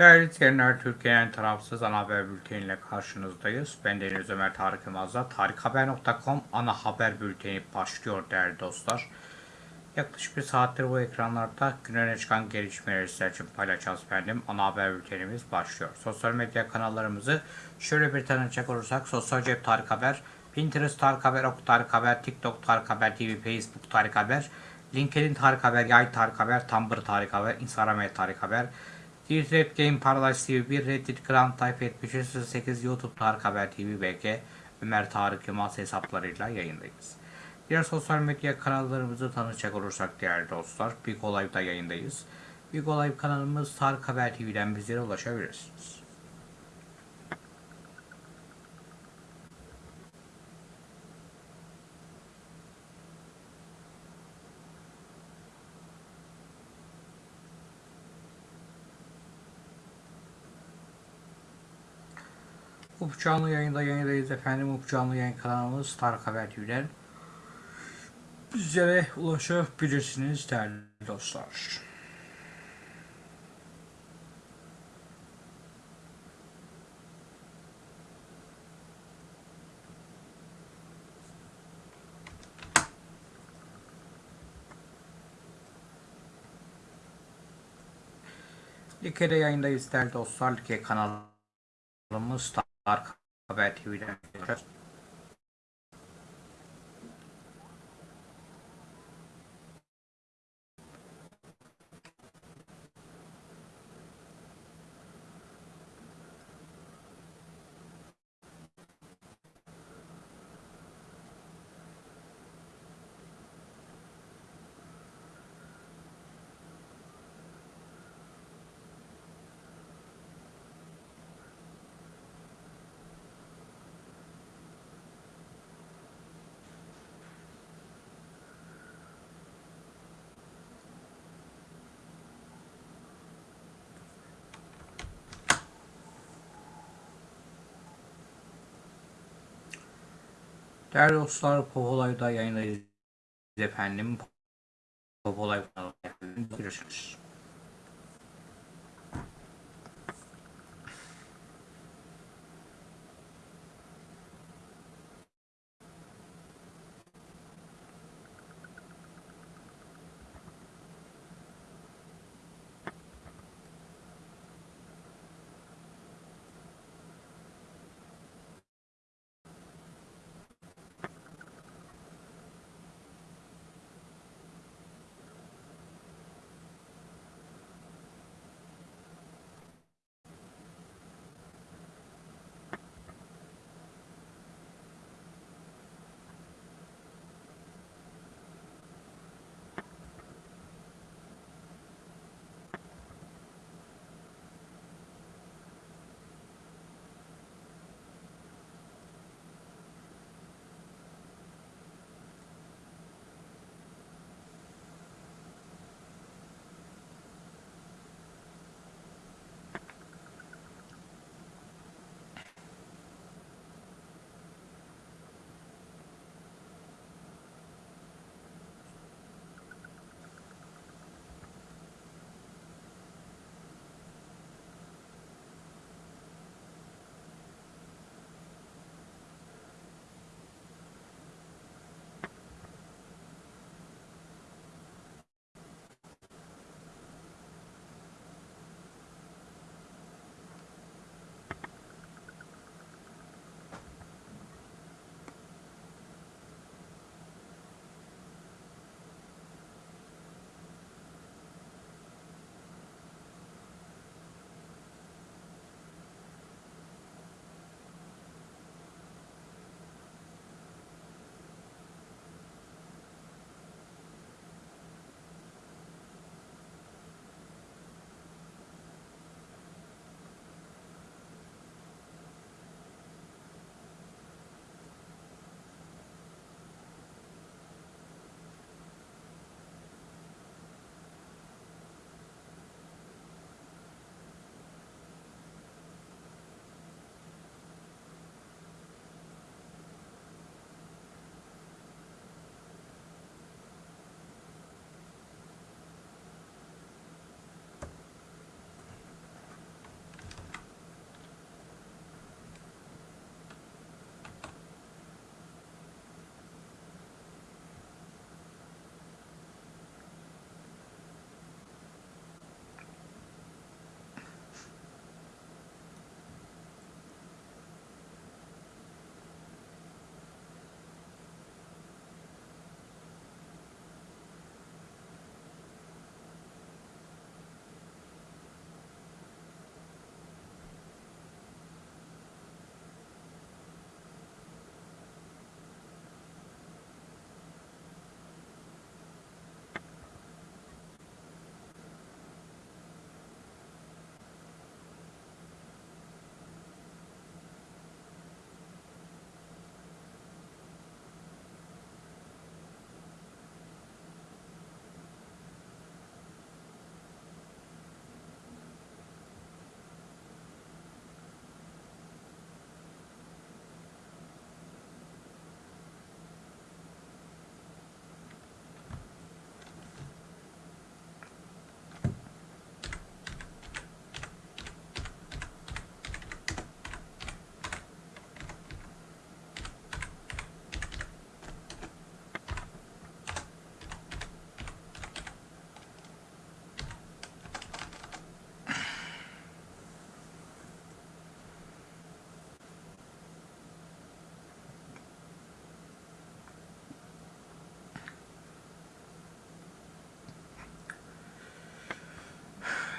Değerli izleyenler, Türkiye'nin tarafsız ana haber bülteniyle karşınızdayız. Ben Deniz Ömer Tarık Yılmaz'la tarikhaber.com ana haber bülteni başlıyor değerli dostlar. Yaklaşık bir saattir bu ekranlarda gün öne çıkan gelişmeleri sizler için paylaşacağız efendim. Ana haber bültenimiz başlıyor. Sosyal medya kanallarımızı şöyle bir tanıcak olursak Sosyal Cep Tarık Haber, Pinterest Tarık Haber, Ok Tarık Haber, TikTok Tarık Haber TV, Facebook Tarık Haber, LinkedIn Tarık Haber, Yay Tarık Haber, Tumblr Tarık Haber, Instagram Tarık Haber, Red Game Paradise TV 1, Reddit Grand Type 7308, YouTube Tarık Haber TV, BG, Ömer Tarık Yılmaz hesaplarıyla yayındayız. Diğer sosyal medya kanallarımızı tanışacak olursak değerli dostlar, Big Olay'da yayındayız. Big kanalımız Tarık Haber TV'den bizlere ulaşabilirsiniz. Up canlı yayında yayındayız efendim. Up canlı yayın kanalımız Tarık Haber TV'den bizlere ulaşabilirsiniz değerli dostlar. Like'de yayındayız değerli dostlar. Like kanalımız Tarık Haber Değerli dostlar, Popolay'da yayındayız efendim. Popolay kanalında görüşürüz.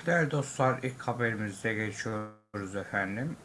Değerli dostlar ilk haberimize geçiyoruz efendim.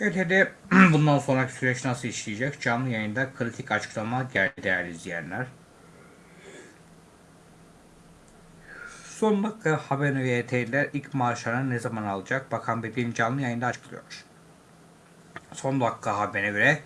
ET'de bundan sonraki süreç nasıl işleyecek? Canlı yayında kritik açıklama geldi değerli izleyenler. Son dakika haberini ve ET'liler ilk maaşlarını ne zaman alacak? Bakan Bilgin canlı yayında açıklıyor. Son dakika haberine göre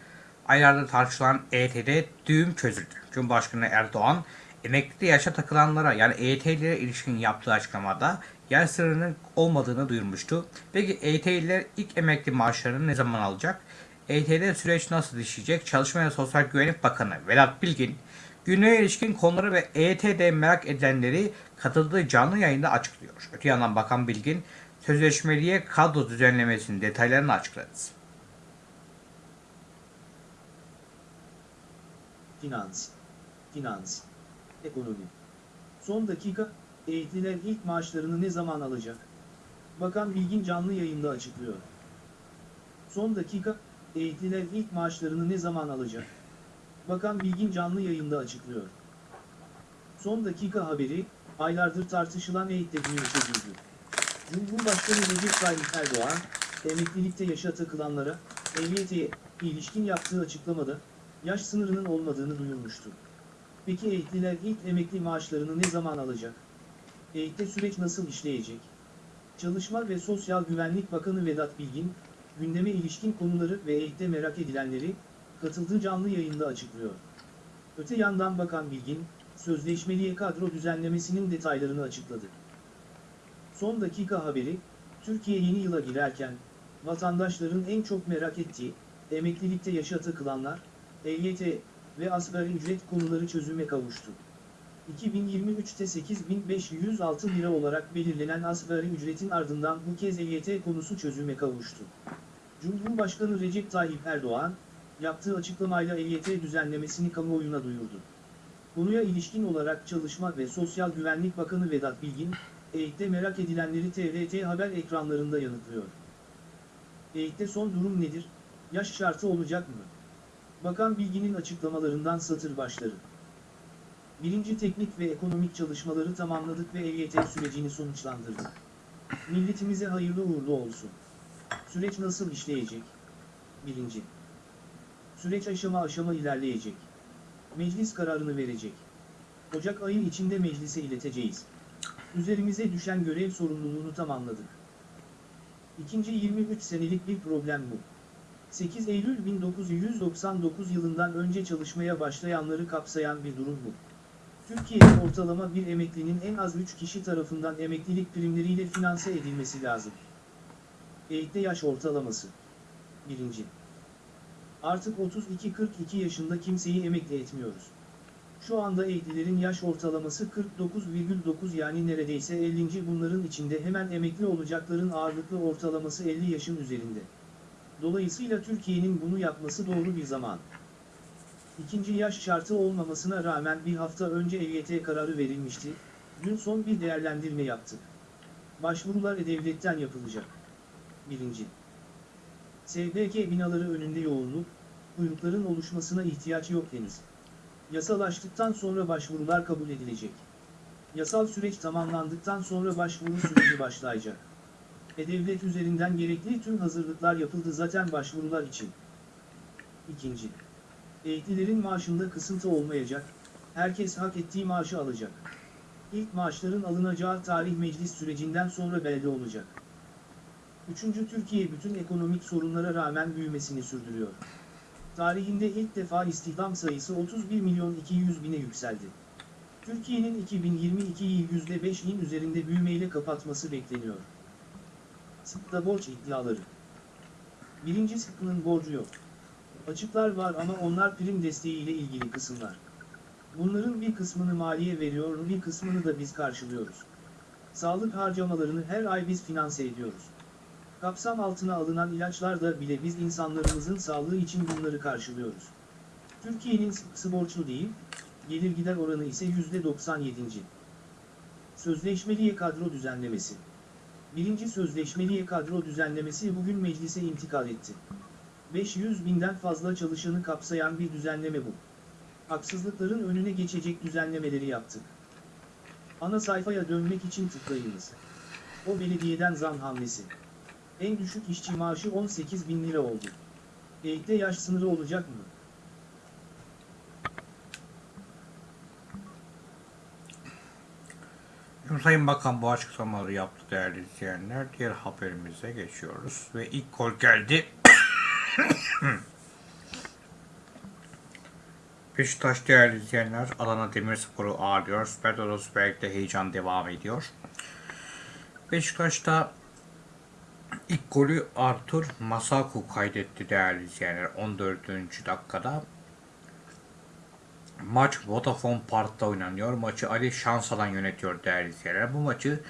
aylarda tartışılan EYT'de düğüm çözüldü. Cumhurbaşkanı Erdoğan emekli yaşa takılanlara yani EYT'lilere ilişkin yaptığı açıklamada yer sınırının olmadığını duyurmuştu. Peki EYT'liler ilk emekli maaşlarını ne zaman alacak? EYT'de süreç nasıl işleyecek? Çalışma ve Sosyal Güvenlik Bakanı Vedat Bilgin günlüğe ilişkin konuları ve EYT'de merak edilenleri katıldığı canlı yayında açıklıyor. Öte yandan Bakan Bilgin sözleşmeliye kadro düzenlemesinin detaylarını açıkladı. Finans, finans, ekonomi. Son dakika, eğitliler ilk maaşlarını ne zaman alacak? Bakan Bilgin canlı yayında açıklıyor. Son dakika, eğitliler ilk maaşlarını ne zaman alacak? Bakan Bilgin canlı yayında açıklıyor. Son dakika haberi, aylardır tartışılan eğitte düğün çözüldü. Cumhurbaşkanı Recep Tayyip Erdoğan, emeklilikte yaşa takılanlara, EYT'ye ilişkin yaptığı açıklamada, yaş sınırının olmadığını duyurmuştu. Peki eğitliler ilk emekli maaşlarını ne zaman alacak? Eğitte süreç nasıl işleyecek? Çalışma ve Sosyal Güvenlik Bakanı Vedat Bilgin, gündeme ilişkin konuları ve eğitte merak edilenleri, katıldığı canlı yayında açıklıyor. Öte yandan Bakan Bilgin, sözleşmeliye kadro düzenlemesinin detaylarını açıkladı. Son dakika haberi, Türkiye yeni yıla girerken, vatandaşların en çok merak ettiği, emeklilikte yaşa takılanlar, EYT ve asgari ücret konuları çözüme kavuştu. 2023'te 8506 lira olarak belirlenen asgari ücretin ardından bu kez EYT konusu çözüme kavuştu. Cumhurbaşkanı Recep Tayyip Erdoğan, yaptığı açıklamayla EYT düzenlemesini kamuoyuna duyurdu. Konuya ilişkin olarak Çalışma ve Sosyal Güvenlik Bakanı Vedat Bilgin, EYT'te merak edilenleri TRT haber ekranlarında yanıtlıyor. EYT'te son durum nedir? Yaş şartı olacak mı? Bakan Bilgin'in açıklamalarından satır başları. Birinci teknik ve ekonomik çalışmaları tamamladık ve EYT sürecini sonuçlandırdık. Milletimize hayırlı uğurlu olsun. Süreç nasıl işleyecek? Birinci. Süreç aşama aşama ilerleyecek. Meclis kararını verecek. Ocak ayı içinde meclise ileteceğiz. Üzerimize düşen görev sorumluluğunu tamamladık. İkinci 23 senelik bir problem bu. 8 Eylül 1999 yılından önce çalışmaya başlayanları kapsayan bir durum bu. Türkiye'de ortalama bir emeklinin en az 3 kişi tarafından emeklilik primleriyle finanse edilmesi lazım. Eğitte yaş ortalaması. 1. Artık 32-42 yaşında kimseyi emekli etmiyoruz. Şu anda eğitlilerin yaş ortalaması 49,9 yani neredeyse 50. bunların içinde hemen emekli olacakların ağırlıklı ortalaması 50 yaşın üzerinde. Dolayısıyla Türkiye'nin bunu yapması doğru bir zaman. İkinci yaş şartı olmamasına rağmen bir hafta önce EYT kararı verilmişti, dün son bir değerlendirme yaptık. Başvurular E-Devlet'ten yapılacak. 1. SBK binaları önünde yoğunluk, kuyrukların oluşmasına ihtiyaç yok henüz. Yasalaştıktan sonra başvurular kabul edilecek. Yasal süreç tamamlandıktan sonra başvuru süreci başlayacak. E-Devlet üzerinden gerekli tüm hazırlıklar yapıldı zaten başvurular için. İkinci. Eğitlilerin maaşında kısıntı olmayacak, herkes hak ettiği maaşı alacak. İlk maaşların alınacağı tarih meclis sürecinden sonra belli olacak. Üçüncü Türkiye bütün ekonomik sorunlara rağmen büyümesini sürdürüyor. Tarihinde ilk defa istihdam sayısı 31 milyon 200 bine yükseldi. Türkiye'nin 2022'yi %5'in üzerinde büyümeyle kapatması bekleniyor. Sıkta borç iddiaları. Birinci sıkının borcu yok. Açıklar var ama onlar prim desteği ile ilgili kısımlar. Bunların bir kısmını maliye veriyor, bir kısmını da biz karşılıyoruz. Sağlık harcamalarını her ay biz finanse ediyoruz. Kapsam altına alınan ilaçlarda bile biz insanlarımızın sağlığı için bunları karşılıyoruz. Türkiye'nin sıkısı borçlu değil, gelir gider oranı ise %97. Sözleşmeliye kadro düzenlemesi. Birinci sözleşmeliye kadro düzenlemesi bugün meclise intikal etti. 500 binden fazla çalışanı kapsayan bir düzenleme bu. Haksızlıkların önüne geçecek düzenlemeleri yaptık. Ana sayfaya dönmek için tıklayınız. O belediyeden zam hamlesi. En düşük işçi maaşı 18 bin lira oldu. EYT'de yaş sınırı olacak mı? Sayın Bakan bu açıklamaları yaptı değerli izleyenler. Diğer haberimize geçiyoruz. Ve ilk gol geldi. Beşiktaş değerli izleyenler Adana Demirspor'u ağırlıyor. Süper Lig'de heyecan devam ediyor. Beşiktaş'ta ilk golü Artur Masaku kaydetti değerli izleyenler 14. dakikada. Maç Vodafone Park'ta oynanıyor. Maçı Ali Şansalan yönetiyor değerli izleyenler. Bu maçı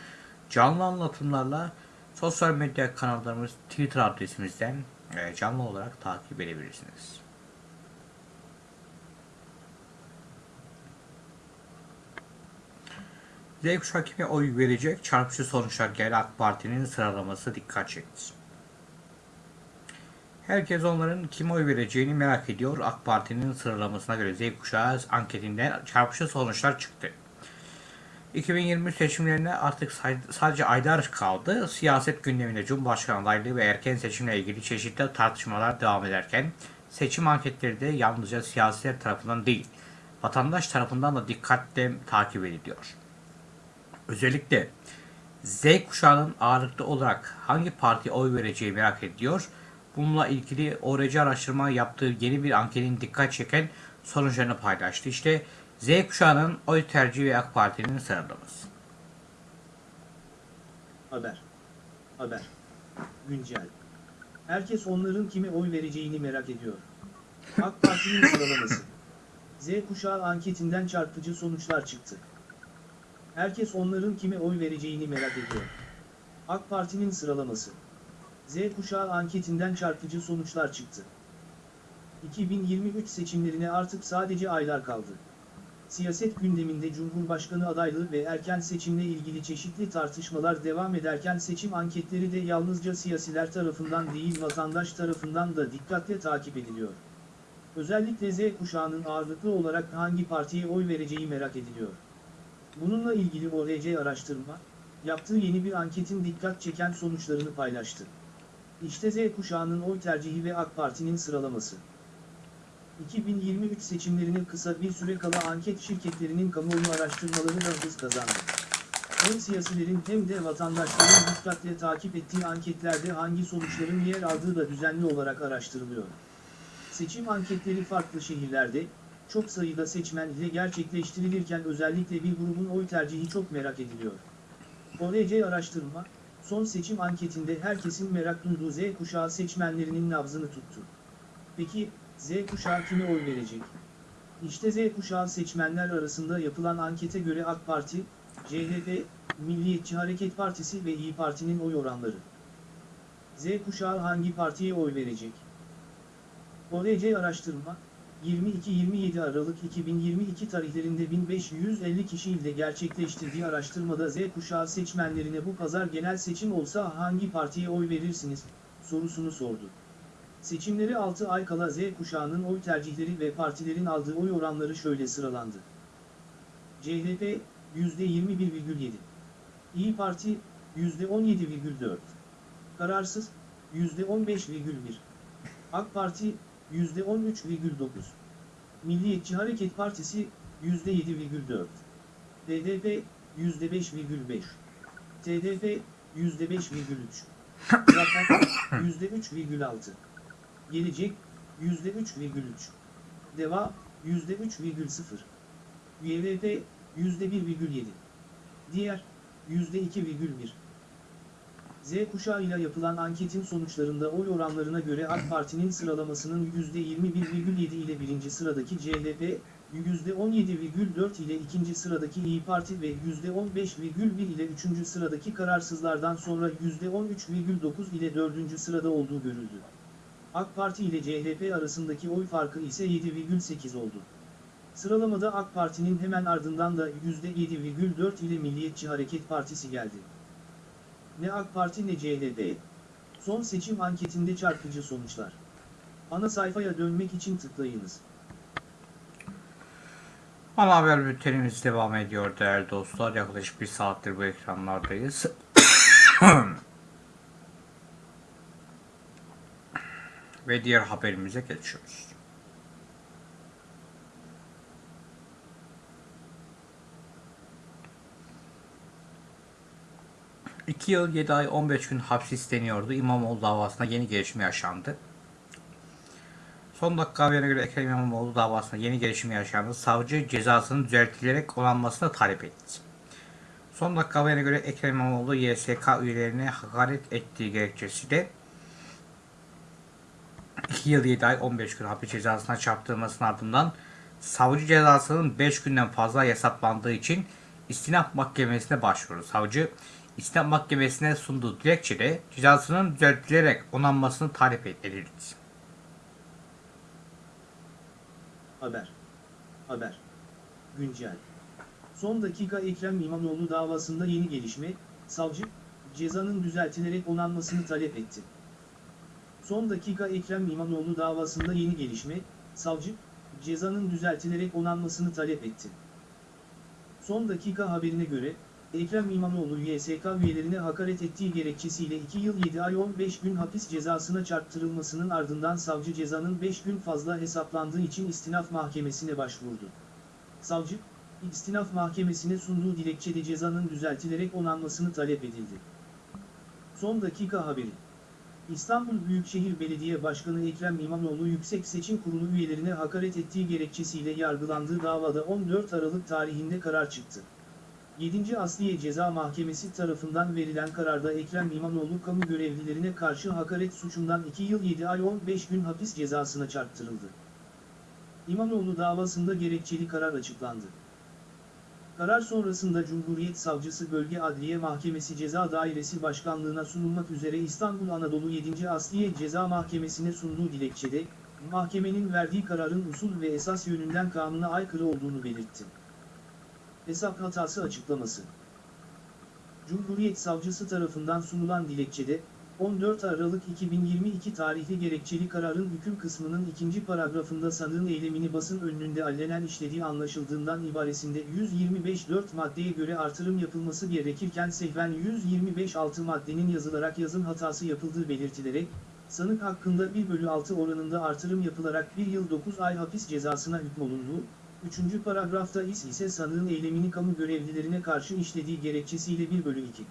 canlı anlatımlarla sosyal medya kanallarımız Twitter adresimizden e, canlı olarak takip edebilirsiniz. Z kuşağı kime oy verecek? Çarpıcı sonuçlar geldi AK Parti'nin sıralaması dikkat çekti. Herkes onların kime oy vereceğini merak ediyor. AK Parti'nin sıralamasına göre Z kuşağı anketinden çarpıcı sonuçlar çıktı. 2023 seçimlerine artık sadece aylar kaldı. Siyaset gündeminde Cumhurbaşkanı adaylığı ve erken seçimle ilgili çeşitli tartışmalar devam ederken seçim anketleri de yalnızca siyasiler tarafından değil, vatandaş tarafından da dikkatle takip ediliyor. Özellikle Z kuşağının ağırlıklı olarak hangi partiye oy vereceği merak ediyor. Bununla ilgili ORC araştırma yaptığı yeni bir anketin dikkat çeken sonuçlarını paylaştı. İşte Z kuşağının oy tercihi ve AK Parti'nin sıralaması. Haber. Haber. Güncel. Herkes onların kime oy vereceğini merak ediyor. AK Parti'nin sıralaması. Z kuşağı anketinden çarpıcı sonuçlar çıktı. Herkes onların kime oy vereceğini merak ediyor. AK Parti'nin sıralaması. Z kuşağı anketinden çarpıcı sonuçlar çıktı. 2023 seçimlerine artık sadece aylar kaldı. Siyaset gündeminde Cumhurbaşkanı adaylığı ve erken seçimle ilgili çeşitli tartışmalar devam ederken seçim anketleri de yalnızca siyasiler tarafından değil vatandaş tarafından da dikkatle takip ediliyor. Özellikle Z kuşağının ağırlıklı olarak hangi partiye oy vereceği merak ediliyor. Bununla ilgili ORC araştırma, yaptığı yeni bir anketin dikkat çeken sonuçlarını paylaştı. İşte Z kuşağının oy tercihi ve AK Parti'nin sıralaması. 2023 seçimlerine kısa bir süre kala anket şirketlerinin kamuoyu araştırmaları da hız kazandı. Hem siyasilerin hem de vatandaşların dikkatle takip ettiği anketlerde hangi sonuçların yer aldığı da düzenli olarak araştırılıyor. Seçim anketleri farklı şehirlerde, çok sayıda seçmen ile gerçekleştirilirken özellikle bir grubun oy tercihi çok merak ediliyor. ORC araştırma, son seçim anketinde herkesin merak duyduğu Z kuşağı seçmenlerinin nabzını tuttu. Peki, Z kuşağı kime oy verecek? İşte Z kuşağı seçmenler arasında yapılan ankete göre AK Parti, CHP, Milliyetçi Hareket Partisi ve İyi Parti'nin oy oranları. Z kuşağı hangi partiye oy verecek? ORC araştırma, 22-27 Aralık 2022 tarihlerinde 1550 kişi ile gerçekleştirdiği araştırmada Z kuşağı seçmenlerine bu pazar genel seçim olsa hangi partiye oy verirsiniz sorusunu sordu. Seçimleri 6 ay kala Z kuşağının oy tercihleri ve partilerin aldığı oy oranları şöyle sıralandı. CHP %21,7 İyi Parti %17,4 Kararsız %15,1 AK Parti %13,9 Milliyetçi Hareket Partisi %7,4 DDP %5,5 TDP %5,3 Zafer %3,6 Gelecek %3,3 Deva %3,0 YVP %1,7 Diğer %2,1 Z kuşağıyla yapılan anketin sonuçlarında oy oranlarına göre AK Parti'nin sıralamasının %21,7 ile birinci sıradaki CHP, %17,4 ile ikinci sıradaki İyi Parti ve %15,1 ile üçüncü sıradaki kararsızlardan sonra %13,9 ile dördüncü sırada olduğu görüldü. AK Parti ile CHP arasındaki oy farkı ise 7,8 oldu. Sıralamada AK Parti'nin hemen ardından da %7,4 ile Milliyetçi Hareket Partisi geldi. Ne AK Parti ne CHP. Son seçim anketinde çarpıcı sonuçlar. Ana sayfaya dönmek için tıklayınız. Ana haber bültenimiz devam ediyor değerli dostlar. Yaklaşık bir saattir bu ekranlardayız. Ve diğer haberimize geçiyoruz. İki yıl 7 ay 15 gün hapis isteniyordu. İmamoğlu davasında yeni gelişme yaşandı. Son dakika haberine göre Ekrem İmamoğlu davasında yeni gelişme yaşandı. Savcı cezasının düzeltilerek onanmasını talep etti. Son dakika haberine göre Ekrem İmamoğlu YSK üyelerine hakaret ettiği gerekçesiyle 2 yıl 7 ay 15 gün hapis cezasına çarptırılmasının ardından savcı cezasının 5 günden fazla yasaklandığı için istinaf mahkemesine başvurdu. Savcı istinaf mahkemesine sunduğu dilekçede cezasının düzeltilerek onanmasını talep edildi. Haber. Haber. Güncel. Son dakika Ekrem İmamoğlu davasında yeni gelişme, savcı, cezanın düzeltilerek onanmasını talep etti. Son dakika Ekrem İmamoğlu davasında yeni gelişme, savcı, cezanın düzeltilerek onanmasını talep etti. Son dakika haberine göre, Ekrem İmamoğlu YSK üyelerine hakaret ettiği gerekçesiyle 2 yıl 7 ay 15 gün hapis cezasına çarptırılmasının ardından savcı cezanın 5 gün fazla hesaplandığı için istinaf mahkemesine başvurdu. Savcı, istinaf mahkemesine sunduğu dilekçede cezanın düzeltilerek onanmasını talep edildi. Son dakika haberi. İstanbul Büyükşehir Belediye Başkanı Ekrem İmamoğlu Yüksek Seçim Kurulu üyelerine hakaret ettiği gerekçesiyle yargılandığı davada 14 Aralık tarihinde karar çıktı. 7. Asliye Ceza Mahkemesi tarafından verilen kararda Ekrem İmamoğlu kamu görevlilerine karşı hakaret suçundan 2 yıl 7 ay 15 gün hapis cezasına çarptırıldı. İmamoğlu davasında gerekçeli karar açıklandı. Karar sonrasında Cumhuriyet Savcısı Bölge Adliye Mahkemesi Ceza Dairesi Başkanlığına sunulmak üzere İstanbul Anadolu 7. Asliye Ceza Mahkemesi'ne sunduğu dilekçede, mahkemenin verdiği kararın usul ve esas yönünden kanuna aykırı olduğunu belirtti. Hesap hatası açıklaması. Cumhuriyet Savcısı tarafından sunulan dilekçede, 14 Aralık 2022 tarihli gerekçeli kararın hüküm kısmının ikinci paragrafında sanığın eylemini basın önünde allenen işlediği anlaşıldığından ibaresinde 125.4 maddeye göre artırım yapılması gerekirken sehven 125.6 maddenin yazılarak yazım hatası yapıldığı belirtilerek, sanık hakkında 1 bölü 6 oranında artırım yapılarak 1 yıl 9 ay hapis cezasına hükmolunduğu, 3. paragrafta is ise sanığın eylemini kamu görevlilerine karşı işlediği gerekçesiyle 1 bölü 2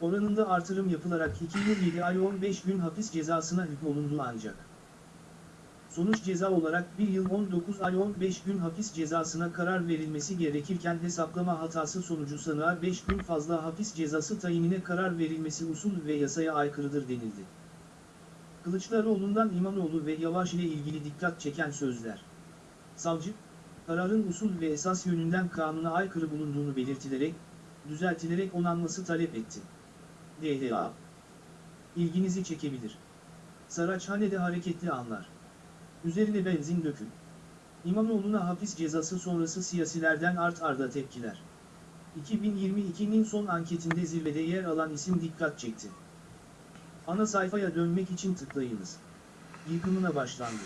oranında artırım yapılarak 2 yıl 7 ay 15 gün hapis cezasına hükmolundu ancak. Sonuç ceza olarak 1 yıl 19 ay 15 gün hapis cezasına karar verilmesi gerekirken hesaplama hatası sonucu sanığa 5 gün fazla hapis cezası tayinine karar verilmesi usul ve yasaya aykırıdır denildi. Kılıçdaroğlu'ndan İmamoğlu ve Yavaş ile ilgili dikkat çeken sözler. Savcı, kararın usul ve esas yönünden kanuna aykırı bulunduğunu belirtilerek, düzeltilerek onanması talep etti. DHA İlginizi çekebilir. Saraçhane'de hareketli anlar. Üzerine benzin dökün. İmamoğlu'na hapis cezası sonrası siyasilerden art arda tepkiler. 2022'nin son anketinde zirvede yer alan isim dikkat çekti. Ana sayfaya dönmek için tıklayınız. Yıkımına başlandı.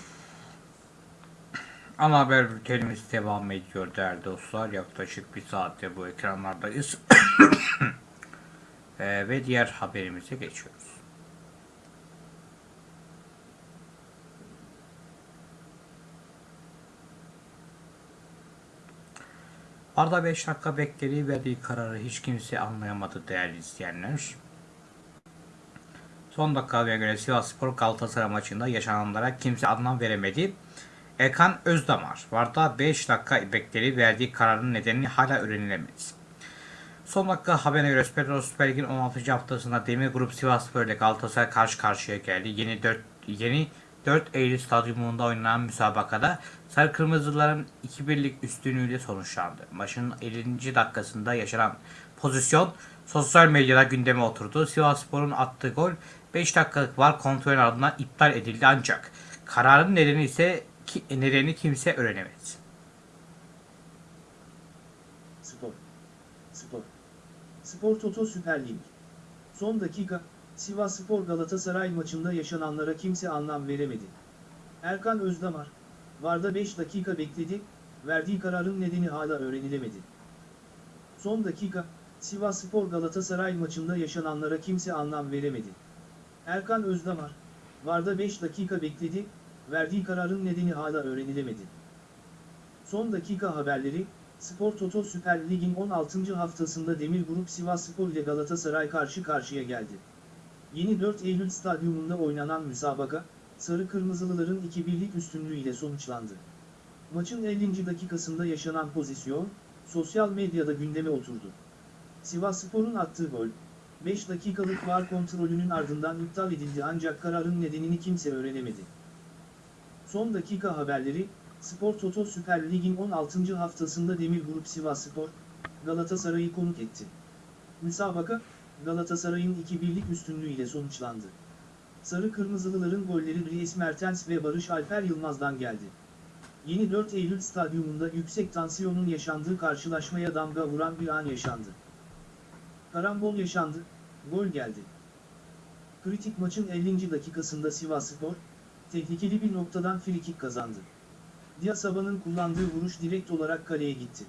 Ana haber bültenimiz devam ediyor değerli dostlar. Yaklaşık bir saatte bu ekranlardayız. Ee, ve diğer haberimize geçiyoruz. Arda 5 dakika beklediği verdiği kararı hiç kimse anlayamadı değerli izleyenler. Son dakikaya göre Sivasspor Galatasaray maçında yaşananlara kimse anlam veremedi. Erkan Özdamar, Varda 5 dakika bekledi verdiği kararın nedenini hala öğrenilemedi. Son dakika haberine göre Süper, Süper Lig'in 16. haftasında Demir Grup Sivasspor ile Galatasaray karşı karşıya geldi. Yeni 4 yeni 4 Eylül stadyumunda oynanan müsabakada Sarı Kırmızıların 2-1'lik üstünlüğüyle sonuçlandı. Maçın 50. dakikasında yaşanan pozisyon sosyal medyada gündeme oturdu. Sivasspor'un attığı gol 5 dakikalık var kontrolün ardından iptal edildi ancak kararın nedeni ise ki, nedeni kimse öğrenemedi. Spor. Spor. Spor Toto Süper Lig. Son dakika, Sivas Spor Galatasaray maçında yaşananlara kimse anlam veremedi. Erkan Özdamar, Varda 5 dakika bekledi, verdiği kararın nedeni hala öğrenilemedi. Son dakika, Sivas Spor Galatasaray maçında yaşananlara kimse anlam veremedi. Erkan Özdamar, Varda 5 dakika bekledi, verdiği kararın nedeni hala öğrenilemedi. Son dakika haberleri, Spor Toto Süper Lig'in 16. haftasında Demir Grup Sivasspor ile Galatasaray karşı karşıya geldi. Yeni 4 Eylül stadyumunda oynanan müsabaka, Sarı Kırmızılıların 2-1'lik üstünlüğüyle sonuçlandı. Maçın 50. dakikasında yaşanan pozisyon, sosyal medyada gündeme oturdu. Sivasspor'un attığı gol, 5 dakikalık var kontrolünün ardından iptal edildi ancak kararın nedenini kimse öğrenemedi. Son dakika haberleri, Spor Toto Süper Lig'in 16. haftasında Demir Grup Sivasspor, Galatasaray'ı konuk etti. Müsabaka, Galatasaray'ın 2-1'lik üstünlüğüyle sonuçlandı. Sarı Kırmızılıların golleri Dries Mertens ve Barış Alper Yılmaz'dan geldi. Yeni 4 Eylül stadyumunda yüksek tansiyonun yaşandığı karşılaşmaya damga vuran bir an yaşandı. Karambol yaşandı, gol geldi. Kritik maçın 50. dakikasında Sivasspor, tehlikeli bir noktadan frikik kazandı. Diasaba'nın kullandığı vuruş direkt olarak kaleye gitti.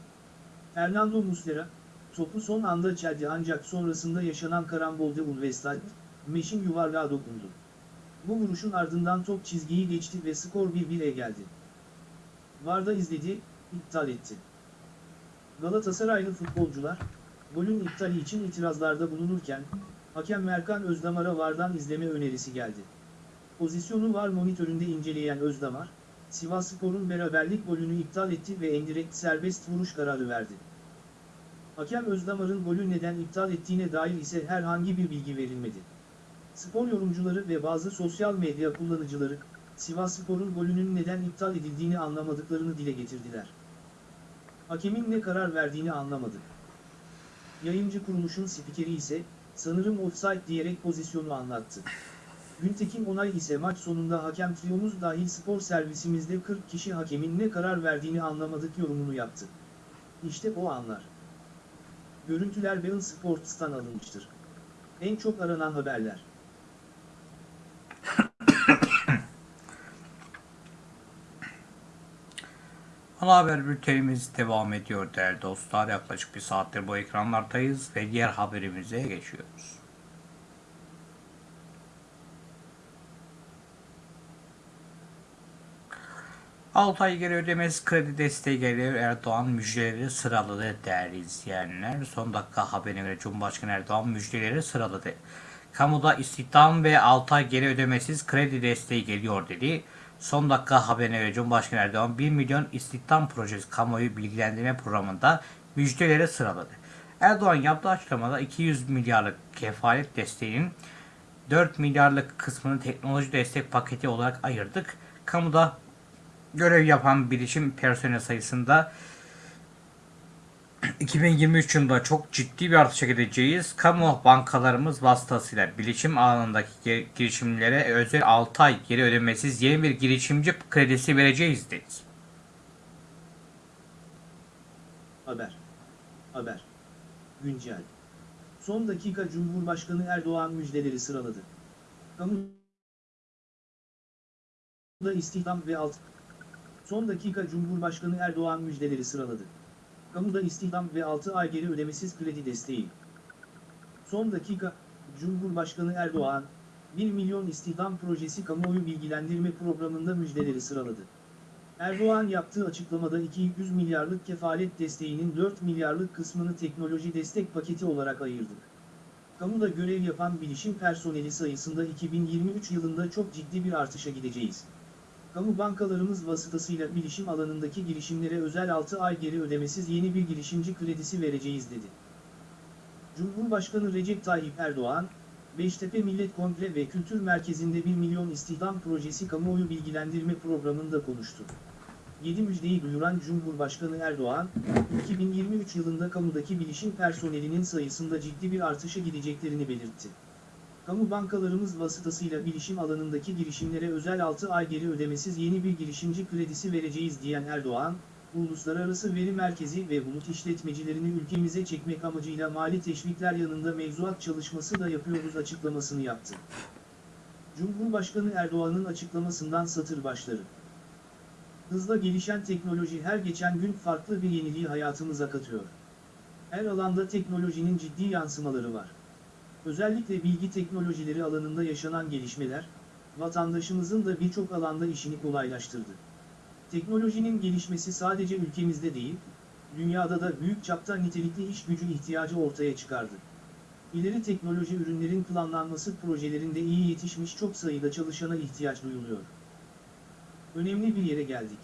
Fernando Muslera, topu son anda çeldi ancak sonrasında yaşanan karambolde Ulvestad, Meş'in yuvarlığa dokundu. Bu vuruşun ardından top çizgiyi geçti ve skor 1-1'e geldi. Varda izledi, iptal etti. Galatasaraylı futbolcular, golün iptali için itirazlarda bulunurken, hakem Erkan Özdamar'a Vardan izleme önerisi geldi. Pozisyonu var monitöründe inceleyen Özdamar, Sivasspor'un beraberlik golünü iptal etti ve endirekt serbest vuruş kararı verdi. Hakem Özdamar'ın golü neden iptal ettiğine dair ise herhangi bir bilgi verilmedi. Spor yorumcuları ve bazı sosyal medya kullanıcıları, Sivasspor'un golünün neden iptal edildiğini anlamadıklarını dile getirdiler. Hakemin ne karar verdiğini anlamadık. Yayıncı kuruluşun spikeri ise, sanırım offside diyerek pozisyonu anlattı. Güntekin Onay ise maç sonunda hakem triyomuz dahil spor servisimizde 40 kişi hakemin ne karar verdiğini anlamadık yorumunu yaptı. İşte o anlar. Görüntüler Bein Sports'tan alınmıştır. En çok aranan haberler. Ana haber bültenimiz devam ediyor değerli dostlar. Yaklaşık bir saattir bu ekranlardayız ve diğer haberimize geçiyoruz. Altı ay geri ödemesi kredi desteği geliyor. Erdoğan müjdeleri sıraladı değerli izleyenler. Son dakika haberine göre Cumhurbaşkanı Erdoğan müjdeleri sıraladı. Kamuda istihdam ve 6 ay geri ödemesiz kredi desteği geliyor dedi. Son dakika haberine göre Cumhurbaşkanı Erdoğan 1 milyon istihdam projesi kamuoyu bilgilendirme programında müjdeleri sıraladı. Erdoğan yaptığı açıklamada 200 milyarlık kefalet desteğinin 4 milyarlık kısmını teknoloji destek paketi olarak ayırdık. Kamuda görev yapan bilişim personel sayısında 2023 yılında çok ciddi bir artışa gideceğiz. Kamu bankalarımız vasıtasıyla bilişim alanındaki girişimlere özel 6 ay geri ödemesiz yeni bir girişimci kredisi vereceğiz dedi. Haber. Haber. Güncel. Son dakika Cumhurbaşkanı Erdoğan müjdeleri sıraladı. Kamuda istihdam ve alt. Son dakika Cumhurbaşkanı Erdoğan müjdeleri sıraladı. Kamuda istihdam ve 6 ay geri ödemesiz kredi desteği. Son dakika, Cumhurbaşkanı Erdoğan, 1 milyon istihdam projesi kamuoyu bilgilendirme programında müjdeleri sıraladı. Erdoğan yaptığı açıklamada 200 milyarlık kefalet desteğinin 4 milyarlık kısmını teknoloji destek paketi olarak ayırdı. Kamuda görev yapan bilişim personeli sayısında 2023 yılında çok ciddi bir artışa gideceğiz. Kamu bankalarımız vasıtasıyla bilişim alanındaki girişimlere özel 6 ay geri ödemesiz yeni bir girişimci kredisi vereceğiz dedi. Cumhurbaşkanı Recep Tayyip Erdoğan, Beştepe Millet Kongre ve Kültür Merkezi'nde 1 milyon istihdam projesi kamuoyu bilgilendirme programında konuştu. 7 müjdeyi duyuran Cumhurbaşkanı Erdoğan, 2023 yılında kamudaki bilişim personelinin sayısında ciddi bir artışa gideceklerini belirtti. Kamu bankalarımız vasıtasıyla bilişim alanındaki girişimlere özel 6 ay geri ödemesiz yeni bir girişimci kredisi vereceğiz diyen Erdoğan, Uluslararası Veri Merkezi ve bulut işletmecilerini ülkemize çekmek amacıyla mali teşvikler yanında mevzuat çalışması da yapıyoruz açıklamasını yaptı. Cumhurbaşkanı Erdoğan'ın açıklamasından satır başları. Hızla gelişen teknoloji her geçen gün farklı bir yeniliği hayatımıza katıyor. Her alanda teknolojinin ciddi yansımaları var. Özellikle bilgi teknolojileri alanında yaşanan gelişmeler, vatandaşımızın da birçok alanda işini kolaylaştırdı. Teknolojinin gelişmesi sadece ülkemizde değil, dünyada da büyük çapta nitelikli iş gücü ihtiyacı ortaya çıkardı. İleri teknoloji ürünlerin planlanması projelerinde iyi yetişmiş çok sayıda çalışana ihtiyaç duyuluyor. Önemli bir yere geldik.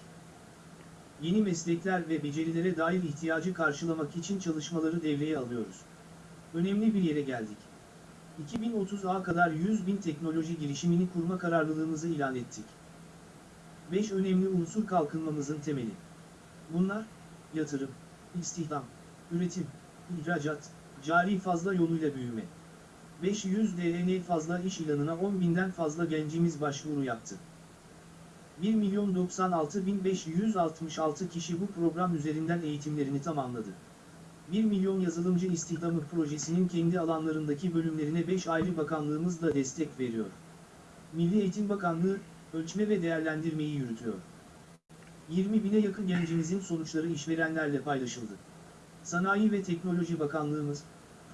Yeni meslekler ve becerilere dair ihtiyacı karşılamak için çalışmaları devreye alıyoruz. Önemli bir yere geldik. 2030'a kadar 100 bin teknoloji girişimini kurma kararlılığımızı ilan ettik. 5 önemli unsur kalkınmamızın temeli. Bunlar, yatırım, istihdam, üretim, ihracat, cari fazla yoluyla büyüme. 500 DN fazla iş ilanına 10 binden fazla gencimiz başvuru yaptı. 1 milyon 96 bin 566 kişi bu program üzerinden eğitimlerini tamamladı. 1 milyon yazılımcı istihdamı projesinin kendi alanlarındaki bölümlerine 5 ayrı bakanlığımız da destek veriyor. Milli Eğitim Bakanlığı, ölçme ve değerlendirmeyi yürütüyor. 20 bine yakın gencimizin sonuçları işverenlerle paylaşıldı. Sanayi ve Teknoloji Bakanlığımız,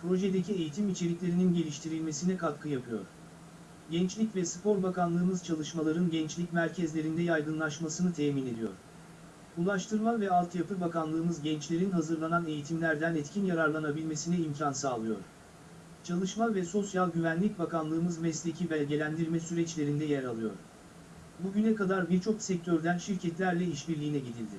projedeki eğitim içeriklerinin geliştirilmesine katkı yapıyor. Gençlik ve Spor Bakanlığımız çalışmaların gençlik merkezlerinde yaygınlaşmasını temin ediyor. Ulaştırma ve Altyapı Bakanlığımız gençlerin hazırlanan eğitimlerden etkin yararlanabilmesine imkan sağlıyor. Çalışma ve Sosyal Güvenlik Bakanlığımız mesleki belgelendirme süreçlerinde yer alıyor. Bugüne kadar birçok sektörden şirketlerle işbirliğine gidildi.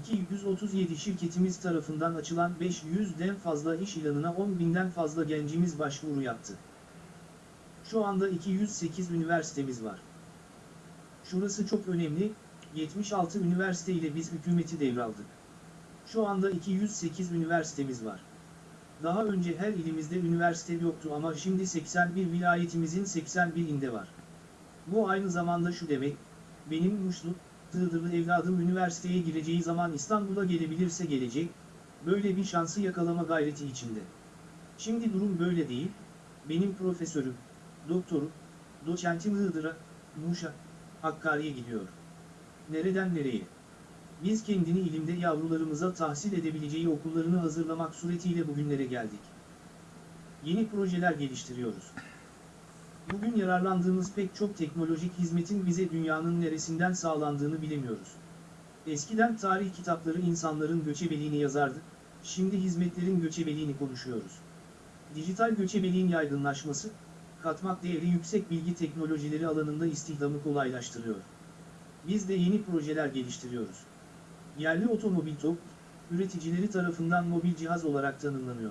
237 şirketimiz tarafından açılan 500'den fazla iş ilanına 10 binden fazla gencimiz başvuru yaptı. Şu anda 208 üniversitemiz var. Şurası çok önemli, 76 üniversite ile biz hükümeti devraldık. Şu anda 208 üniversitemiz var. Daha önce her ilimizde üniversite yoktu ama şimdi 81 vilayetimizin 81'inde var. Bu aynı zamanda şu demek, benim Muşlu, Iğdırlı evladım üniversiteye gireceği zaman İstanbul'a gelebilirse gelecek, böyle bir şansı yakalama gayreti içinde. Şimdi durum böyle değil, benim profesörüm, doktorum, doçentim Iğdır'a, Muş'a, Hakkari'ye gidiyor. Nereden nereye? Biz kendini ilimde yavrularımıza tahsil edebileceği okullarını hazırlamak suretiyle bugünlere geldik. Yeni projeler geliştiriyoruz. Bugün yararlandığımız pek çok teknolojik hizmetin bize dünyanın neresinden sağlandığını bilemiyoruz. Eskiden tarih kitapları insanların göçebeliğini yazardı, şimdi hizmetlerin göçebeliğini konuşuyoruz. Dijital göçebeliğin yaygınlaşması, katmak değeri yüksek bilgi teknolojileri alanında istihdamı kolaylaştırıyor. Biz de yeni projeler geliştiriyoruz. Yerli otomobil TOG, üreticileri tarafından mobil cihaz olarak tanımlanıyor.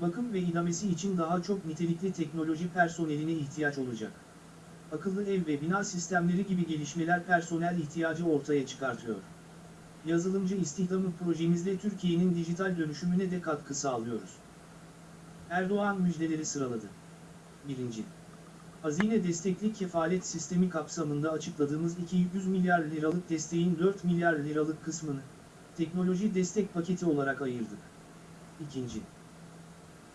Bakım ve idamesi için daha çok nitelikli teknoloji personeline ihtiyaç olacak. Akıllı ev ve bina sistemleri gibi gelişmeler personel ihtiyacı ortaya çıkartıyor. Yazılımcı istihdamı projemizde Türkiye'nin dijital dönüşümüne de katkı sağlıyoruz. Erdoğan müjdeleri sıraladı. 1. Hazine destekli kefalet sistemi kapsamında açıkladığımız 200 milyar liralık desteğin 4 milyar liralık kısmını, teknoloji destek paketi olarak ayırdık. 2.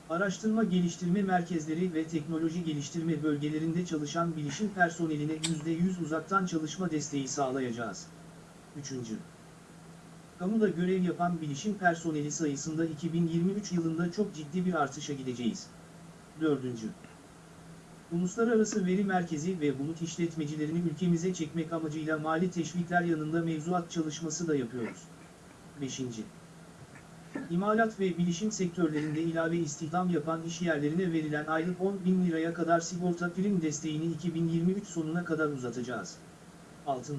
Araştırma geliştirme merkezleri ve teknoloji geliştirme bölgelerinde çalışan bilişim personeline %100 uzaktan çalışma desteği sağlayacağız. 3. Kamuda görev yapan bilişim personeli sayısında 2023 yılında çok ciddi bir artışa gideceğiz. 4. Uluslararası Veri Merkezi ve bulut işletmecilerini ülkemize çekmek amacıyla mali teşvikler yanında mevzuat çalışması da yapıyoruz. 5. İmalat ve bilişim sektörlerinde ilave istihdam yapan iş yerlerine verilen aylık 10 bin liraya kadar sigorta prim desteğini 2023 sonuna kadar uzatacağız. 6.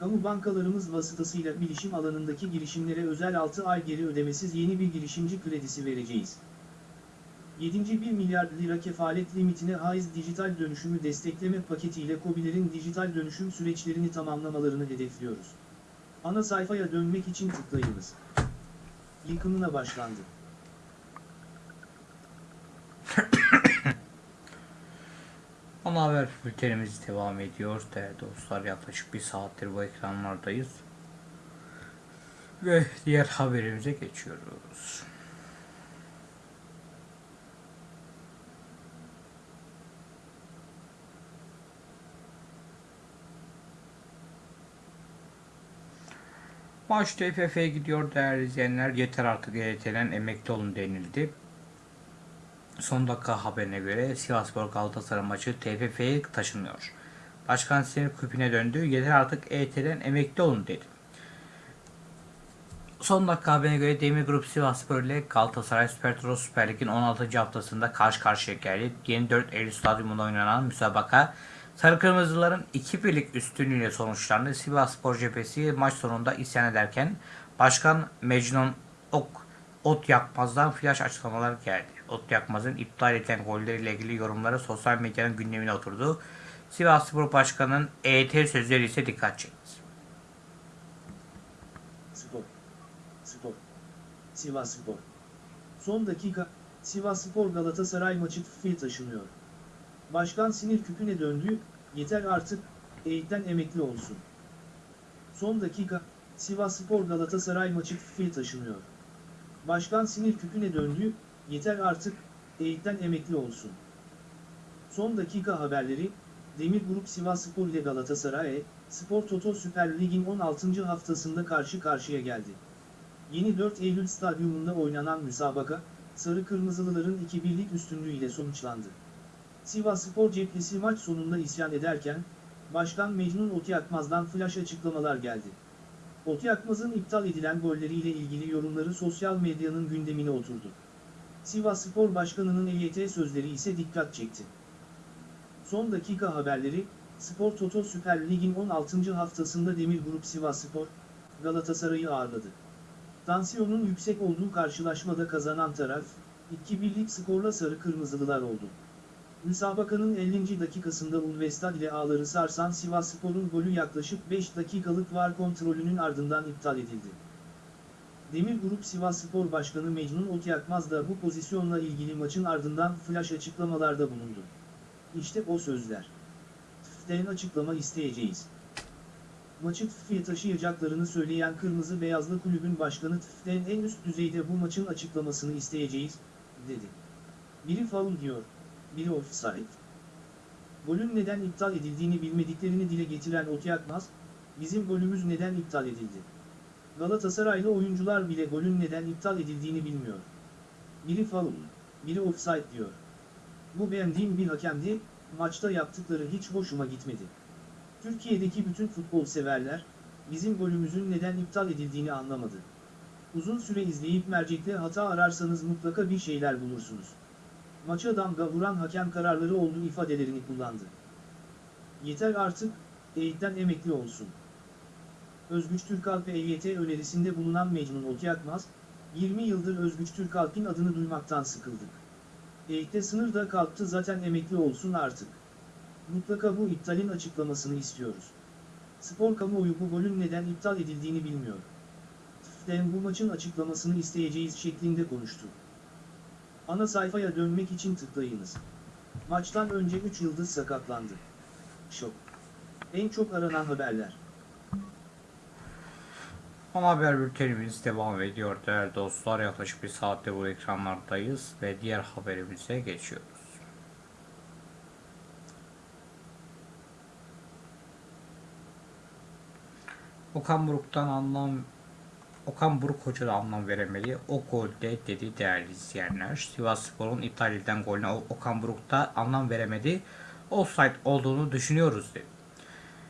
kamu bankalarımız vasıtasıyla bilişim alanındaki girişimlere özel 6 ay geri ödemesiz yeni bir girişimci kredisi vereceğiz. 7. 1 milyar lira kefalet limitine haiz dijital dönüşümü destekleme paketiyle KOBİ'lerin dijital dönüşüm süreçlerini tamamlamalarını hedefliyoruz. Ana sayfaya dönmek için tıklayınız. Yıkımına başlandı. Ana haber bültenimiz devam ediyor değerli dostlar. Yaklaşık bir saattir bu ekranlardayız. Ve diğer haberimize geçiyoruz. Maç TFF'ye gidiyor değerli izleyenler. Yeter artık EYT'den emekli olun denildi. Son dakika haberine göre Sivasspor Galatasaray maçı TFF'ye taşınıyor. Başkan sinir küpüne döndü. Yeter artık EYT'den emekli olun dedi. Son dakika haberine göre Demir Grup Sivasspor ile Galatasaray Süper Toro Süper Lig'in 16. haftasında karşı karşıya geldi. 24 Eylül Stadyumunda oynanan müsabaka Sarı Kırmızıların 2 birlik üstünlüğüyle sonuçlandı. Sivasspor cephesi maç sonunda isyan ederken Başkan Mecnun Ok Ot Yakmaz'dan flash açıklamalar geldi. Ot Yakmaz'ın iptal edilen golleriyle ilgili yorumları sosyal medyanın gündemine oturdu. Sivasspor Başkanı'nın EYT sözleri ise dikkat çekti. Spor. Spor. Sivas Spor. Son dakika, Sivas Spor Galatasaray maçı TFF'ye taşınıyor. Başkan sinir küpüne döndü, yeter artık, eğitten emekli olsun. Son dakika, Sivas Spor Galatasaray maçı TFF'ye taşınıyor. Başkan sinir küpüne döndü, yeter artık, eğitten emekli olsun. Son dakika haberleri, Demir Grup Sivas Spor ile Galatasaray, Spor Toto Süper Lig'in 16. haftasında karşı karşıya geldi. Yeni 4 Eylül Stadyumunda oynanan müsabaka, Sarı Kırmızılıların 2-1'lik üstünlüğüyle sonuçlandı. Sivas Spor cephesi maç sonunda isyan ederken, Başkan Mecnun Otyakmaz'dan flash açıklamalar geldi. Otyakmaz'ın iptal edilen golleriyle ilgili yorumları sosyal medyanın gündemine oturdu. Sivas Spor Başkanı'nın EYT sözleri ise dikkat çekti. Son dakika haberleri, Spor Toto Süper Lig'in 16. haftasında Demir Grup Sivas Spor, Galatasaray'ı ağırladı. Tansiyonun yüksek olduğu karşılaşmada kazanan taraf, 2-1'lik skorla Sarı Kırmızılılar oldu. Müsabakanın 50. dakikasında Ulvestad ile ağları sarsan Sivasspor'un golü yaklaşık 5 dakikalık var kontrolünün ardından iptal edildi. Demir Grup Sivasspor Başkanı Mecnun Otyakmaz da bu pozisyonla ilgili maçın ardından flash açıklamalarda bulundu. İşte o sözler. TFF'den açıklama isteyeceğiz. Maçı TFF'ye taşıyacaklarını söyleyen Kırmızı Beyazlı Kulübün Başkanı TFF'den en üst düzeyde bu maçın açıklamasını isteyeceğiz, dedi. Biri faul diyor, biri offside. Golün neden iptal edildiğini bilmediklerini dile getiren Otyakmaz, bizim golümüz neden iptal edildi? Galatasaraylı oyuncular bile golün neden iptal edildiğini bilmiyor. Biri faul, biri offside diyor. Bu beğendiğim bir hakemdi, maçta yaptıkları hiç hoşuma gitmedi. Türkiye'deki bütün futbol severler, bizim golümüzün neden iptal edildiğini anlamadı. Uzun süre izleyip mercekte hata ararsanız mutlaka bir şeyler bulursunuz. Maça damga vuran hakem kararları oldu ifadelerini kullandı. Yeter artık, eğitten emekli olsun. Özgüç Türkalp EYT önerisinde bulunan Mecnun Okyakmaz, 20 yıldır Özgüç Türkalp'in adını duymaktan sıkıldık. EYT'te sınır da kalktı zaten emekli olsun artık. Mutlaka bu iptalin açıklamasını istiyoruz. Spor kamuoyu bu golün neden iptal edildiğini bilmiyor. TFF'den bu maçın açıklamasını isteyeceğiz şeklinde konuştu. Ana sayfaya dönmek için tıklayınız. Maçtan önce 3 yıldız sakatlandı. Şok. En çok aranan haberler. Ana haber bültenimiz devam ediyor değerli dostlar. Yaklaşık bir saatte bu ekranlardayız ve diğer haberimize geçiyoruz. Okan Buruk'tan anlam Okan Buruk Hoca da anlam veremedi. O golde dedi değerli izleyenler. Sivasspor'un iptal edilen golüne Okan Buruk da anlam veremedi. Offside olduğunu düşünüyoruz dedi.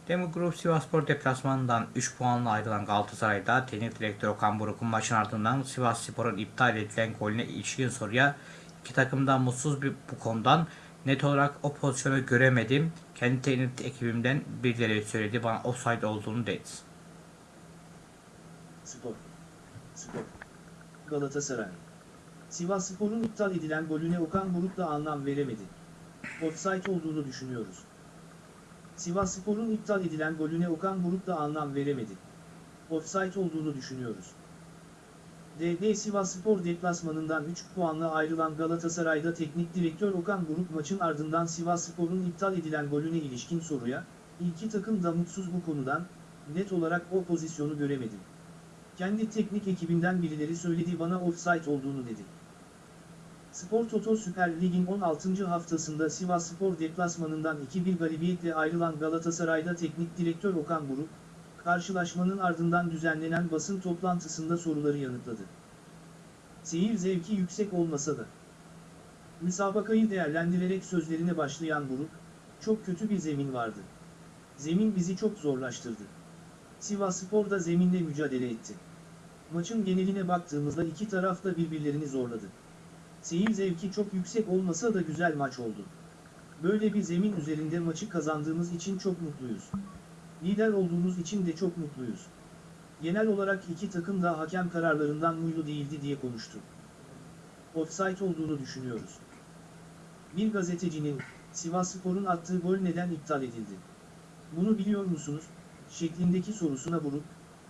Demir Grup Sivasspor deplasmanından 3 puanla ayrılan Galatasaray'da teknik direktör Okan Buruk'un maçın ardından Sivasspor'un iptal edilen golüne ilişkin soruya iki takımdan mutsuz bir bu konudan Net olarak o pozisyonu göremedim. Kendi teknik ekibimden birileri söyledi bana offside olduğunu dedi. Spor. Spor. Galatasaray. Sivas Spor'un iptal edilen golüne Okan Buruk da anlam veremedi. Offside olduğunu düşünüyoruz. Sivas Spor'un iptal edilen golüne Okan Buruk da anlam veremedi. Offside olduğunu düşünüyoruz. DB Sivas Spor deplasmanından 3 puanla ayrılan Galatasaray'da teknik direktör Okan Buruk maçın ardından Sivas Spor'un iptal edilen golüne ilişkin soruya, iki takım da mutsuz bu konudan, net olarak o pozisyonu göremedim. Kendi teknik ekibinden birileri söyledi bana offside olduğunu dedi. Spor Toto Süper Lig'in 16. haftasında Sivas Spor deplasmanından 2-1 galibiyetle ayrılan Galatasaray'da teknik direktör Okan Buruk, karşılaşmanın ardından düzenlenen basın toplantısında soruları yanıtladı. Seyir zevki yüksek olmasa da. Müsabakayı değerlendirerek sözlerine başlayan Buruk, çok kötü bir zemin vardı. Zemin bizi çok zorlaştırdı. Sivas Spor da zeminle mücadele etti. Maçın geneline baktığımızda iki taraf da birbirlerini zorladı. Seyir zevki çok yüksek olmasa da güzel maç oldu. Böyle bir zemin üzerinde maçı kazandığımız için çok mutluyuz. Lider olduğumuz için de çok mutluyuz. Genel olarak iki takım da hakem kararlarından muylu değildi diye konuştu. Offside olduğunu düşünüyoruz. Bir gazetecinin, Sivas Spor'un attığı gol neden iptal edildi? Bunu biliyor musunuz? şeklindeki sorusuna vurup,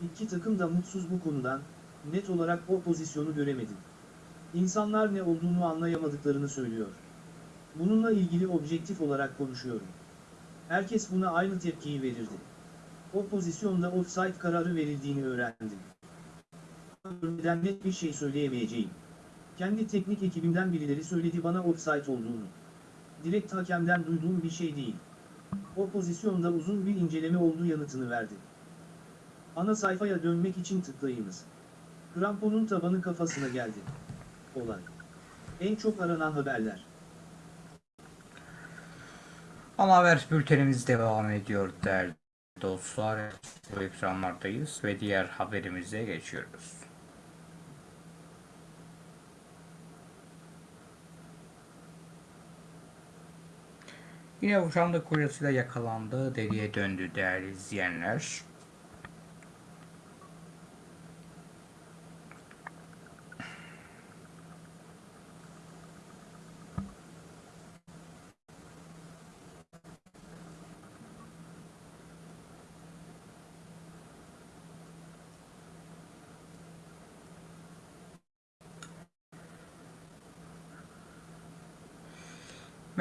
iki takım da mutsuz bu konudan, net olarak o pozisyonu göremedim. İnsanlar ne olduğunu anlayamadıklarını söylüyor. Bununla ilgili objektif olarak konuşuyorum. Herkes buna aynı tepkiyi verirdi. O pozisyonda offside kararı verildiğini öğrendim. Görmeden net bir şey söyleyemeyeceğim. Kendi teknik ekibimden birileri söyledi bana offside olduğunu. Direkt hakemden duyduğum bir şey değil. O pozisyonda uzun bir inceleme olduğu yanıtını verdi. Ana sayfaya dönmek için tıklayınız. Kramponun tabanı kafasına geldi. Olay. En çok aranan haberler. Ana haber bültenimiz devam ediyor değerli dostlar. Bu ekranlardayız ve diğer haberimize geçiyoruz. Yine boşandık kocasıyla yakalandı, deliye döndü değerli izleyenler.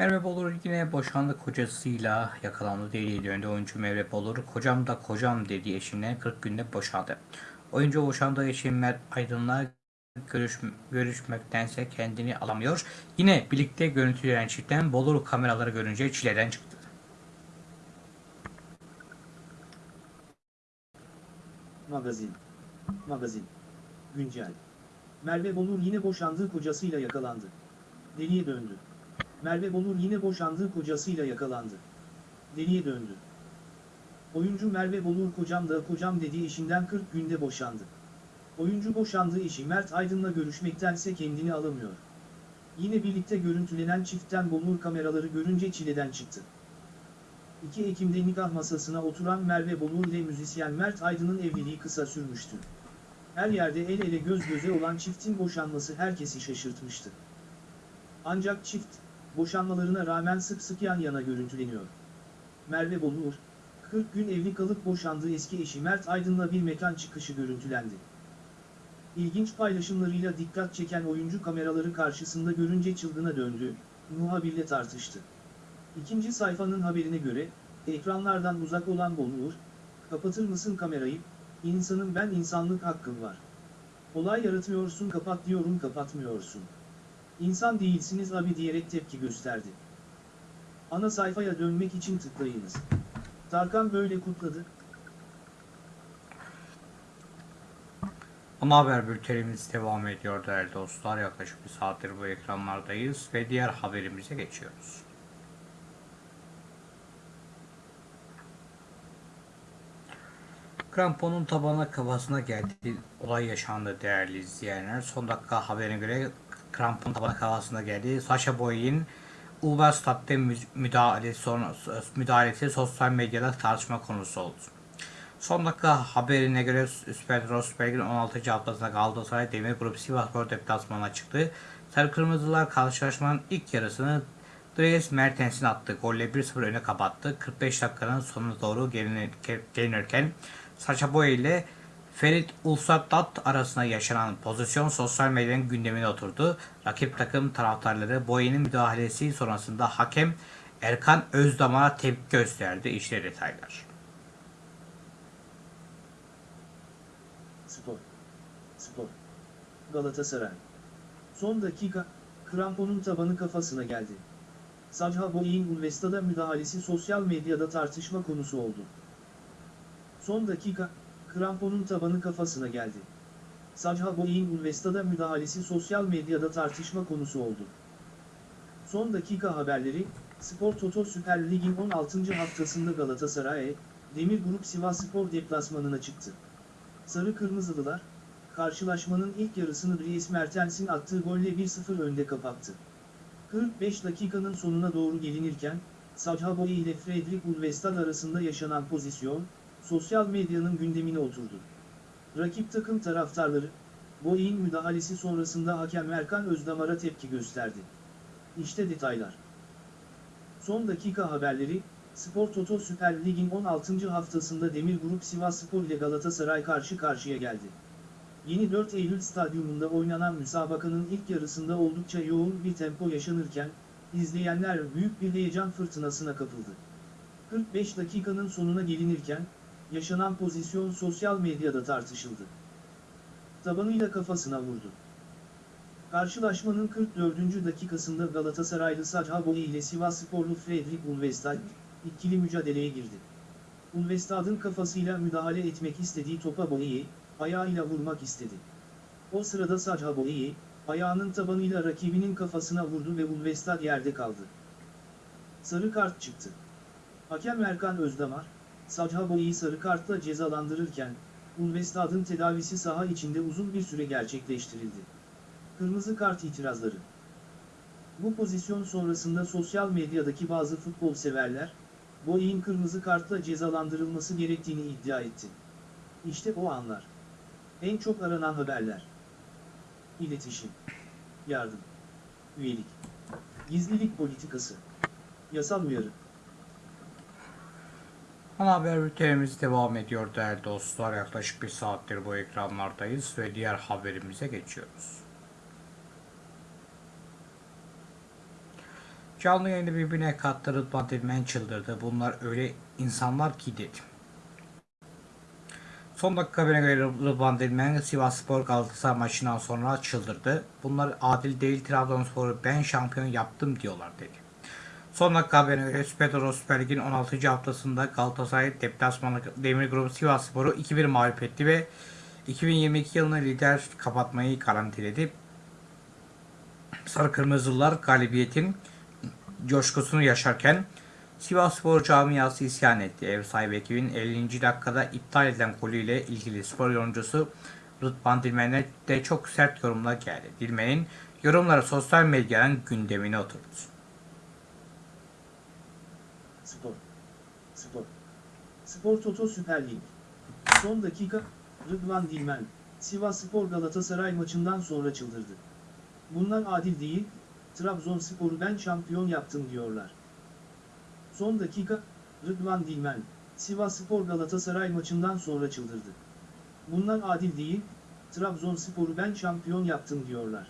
Merve Bolur yine boşandı kocasıyla yakalandı deliye döndü. Oyuncu Merve Bolur kocam da kocam dediği eşinden 40 günde boşandı. Oyuncu boşandığı eşi Mert Aydın'la görüş, görüşmektense kendini alamıyor. Yine birlikte görüntülenen çiftten Bolur kameraları görünce çileden çıktı. Magazin. Magazin. Güncel. Merve Bolur yine boşandığı kocasıyla yakalandı. Deliye döndü. Merve Bolur yine boşandığı kocasıyla yakalandı. Deliye döndü. Oyuncu Merve Bolur kocam da kocam dediği eşinden 40 günde boşandı. Oyuncu boşandığı eşi Mert Aydın'la görüşmektense kendini alamıyor. Yine birlikte görüntülenen çiftten Bolur kameraları görünce çileden çıktı. 2 Ekim'de nikah masasına oturan Merve Bolur ile müzisyen Mert Aydın'ın evliliği kısa sürmüştü. Her yerde el ele göz göze olan çiftin boşanması herkesi şaşırtmıştı. Ancak çift, boşanmalarına rağmen sık sık yan yana görüntüleniyor. Merve Bolur, 40 gün evli kalıp boşandığı eski eşi Mert Aydın'la bir mekan çıkışı görüntülendi. İlginç paylaşımlarıyla dikkat çeken oyuncu kameraları karşısında görünce çılgına döndü, muhabirle tartıştı. İkinci sayfanın haberine göre, ekranlardan uzak olan Bolur, kapatır mısın kamerayı, insanın ben insanlık hakkım var. Olay yaratmıyorsun kapat diyorum kapatmıyorsun. İnsan değilsiniz abi diyerek tepki gösterdi. Ana sayfaya dönmek için tıklayınız. Tarkan böyle kutladı. Ana haber bültenimiz devam ediyor değerli dostlar. Yaklaşık bir saattir bu ekranlardayız ve diğer haberimize geçiyoruz. Kramponun tabana kafasına geldi. Olay yaşandı değerli izleyenler. Son dakika haberine göre krampon tabana kafasına geldi. Sasha Boy'in mü- müdahalesi, müdahalesi sosyal medyada tartışma konusu oldu. Son dakika haberine göre Süper Lig'in 16. haftasında Galatasaray Demir Grup Sivasspor deplasmanına çıktı. Sarı Kırmızılar karşılaşmanın ilk yarısını Dries Mertens'in attığı golle 1-0 öne kapattı. 45 dakikanın sonuna doğru gelinir- gelinirken Sacha Boey ile Ferit Ulsattat arasında yaşanan pozisyon sosyal medyanın gündemine oturdu. Rakip takım taraftarları Boey'nin müdahalesi sonrasında hakem Erkan Özdamar'a tepki gösterdi. İşte detaylar. Spor. Spor. Galatasaray. Son dakika, kramponun tabanı kafasına geldi. Sajha Boey'in Ulvesta'da müdahalesi sosyal medyada tartışma konusu oldu. Son dakika, kramponun tabanı kafasına geldi. Sajha Boey'in Ulvesta'da müdahalesi sosyal medyada tartışma konusu oldu. Son dakika haberleri, Spor Toto Süper Lig'in 16. haftasında Galatasaray, Demir Grup Sivasspor deplasmanına çıktı. Sarı Kırmızılılar, karşılaşmanın ilk yarısını Dries Mertens'in attığı golle 1-0 önde kapattı. 45 dakikanın sonuna doğru gelinirken, Sajha Boey ile Fredrik Ulvestad arasında yaşanan pozisyon, sosyal medyanın gündemine oturdu. Rakip takım taraftarları, Boey'in müdahalesi sonrasında hakem Erkan Özdamar'a tepki gösterdi. İşte detaylar. Son dakika haberleri, Spor Toto Süper Lig'in 16. haftasında Demir Grup Sivasspor ile Galatasaray karşı karşıya geldi. Yeni 4 Eylül stadyumunda oynanan müsabakanın ilk yarısında oldukça yoğun bir tempo yaşanırken, izleyenler büyük bir heyecan fırtınasına kapıldı. 45 dakikanın sonuna gelinirken, yaşanan pozisyon sosyal medyada tartışıldı. Tabanıyla kafasına vurdu. Karşılaşmanın 44. dakikasında Galatasaraylı Sajha Boey ile Sivassporlu Fredrik Ulvestad, ikili mücadeleye girdi. Ulvestad'ın kafasıyla müdahale etmek istediği topa Boey'i, ayağıyla vurmak istedi. O sırada Sajha Boey'i, ayağının tabanıyla rakibinin kafasına vurdu ve Ulvestad yerde kaldı. Sarı kart çıktı. Hakem Erkan Özdamar, Sajha Boey'i sarı kartla cezalandırırken, Ulvestad'ın tedavisi saha içinde uzun bir süre gerçekleştirildi. Kırmızı kart itirazları. Bu pozisyon sonrasında sosyal medyadaki bazı futbol severler, Boey'in kırmızı kartla cezalandırılması gerektiğini iddia etti. İşte o anlar. En çok aranan haberler. İletişim. Yardım. Üyelik. Gizlilik politikası. Yasal uyarı. Ana haber bültenimiz devam ediyor değerli dostlar. Yaklaşık bir saattir bu ekranlardayız ve diğer haberimize geçiyoruz. Canlı yayını birbirine kattı Rıdvan Dilmen çıldırdı. Bunlar öyle insanlar ki dedi. Son dakika haberine göre Rıdvan Dilmen Sivasspor Galatasaray maçından sonra çıldırdı. Bunlar adil değil Trabzonspor'u ben şampiyon yaptım diyorlar dedi. Son dakika haberine göre Süper Süper Lig'in 16. haftasında Galatasaray deplasmanı Demir Grubu Sivasspor'u 2-1 mağlup etti ve 2022 yılını lider kapatmayı garantiledi. Sarı Kırmızılar galibiyetin coşkusunu yaşarken Sivasspor camiası isyan etti. Ev sahibi ekibin 50. dakikada iptal edilen golüyle ilgili spor yorumcusu Rıdvan Dilmen'e de çok sert yorumlar geldi. Dilmen'in yorumları sosyal medyanın gündemine oturdu. Spor. Spor. Spor Toto Süper Lig. Son dakika, Rıdvan Dilmen, Sivas Spor Galatasaray maçından sonra çıldırdı. Bunlar adil değil, Trabzonspor'u ben şampiyon yaptım diyorlar. Son dakika, Rıdvan Dilmen, Sivas Spor Galatasaray maçından sonra çıldırdı. Bunlar adil değil, Trabzonspor'u ben şampiyon yaptım diyorlar.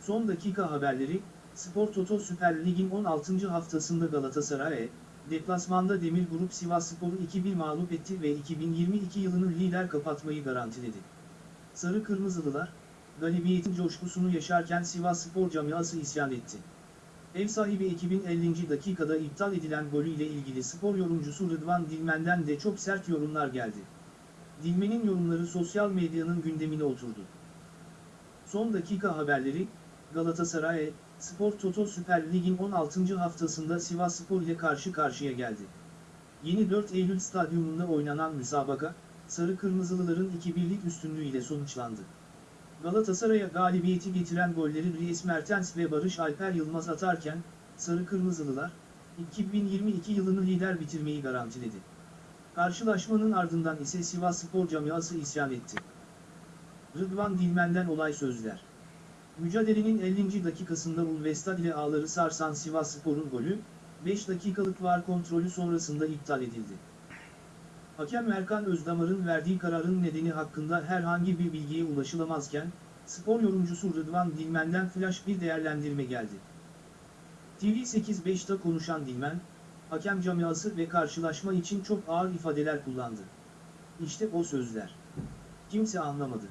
Son dakika haberleri, Spor Toto Süper Lig'in 16. haftasında Galatasaray, deplasmanda Demir Grup Sivasspor'u 2-1 mağlup etti ve 2022 yılını lider kapatmayı garantiledi. Sarı Kırmızılılar, galibiyetin coşkusunu yaşarken Sivasspor camiası isyan etti. Ev sahibi ekibin 50. dakikada iptal edilen golüyle ilgili spor yorumcusu Rıdvan Dilmen'den de çok sert yorumlar geldi. Dilmen'in yorumları sosyal medyanın gündemine oturdu. Son dakika haberleri, Galatasaray, Spor Toto Süper Lig'in 16. haftasında Sivasspor ile karşı karşıya geldi. Yeni 4 Eylül stadyumunda oynanan müsabaka, Sarı Kırmızılıların 2-1'lik üstünlüğüyle sonuçlandı. Galatasaray'a galibiyeti getiren golleri Dries Mertens ve Barış Alper Yılmaz atarken, Sarı Kırmızılılar, 2022 yılını lider bitirmeyi garantiledi. Karşılaşmanın ardından ise Sivas Spor camiası isyan etti. Rıdvan Dilmen'den olay sözler. Mücadelenin 50. dakikasında Ulvestad ile ağları sarsan Sivas Spor'un golü, 5 dakikalık var kontrolü sonrasında iptal edildi. Hakem Erkan Özdamar'ın verdiği kararın nedeni hakkında herhangi bir bilgiye ulaşılamazken, spor yorumcusu Rıdvan Dilmen'den flash bir değerlendirme geldi. TV8-5'te konuşan Dilmen, hakem camiası ve karşılaşma için çok ağır ifadeler kullandı. İşte o sözler. Kimse anlamadı.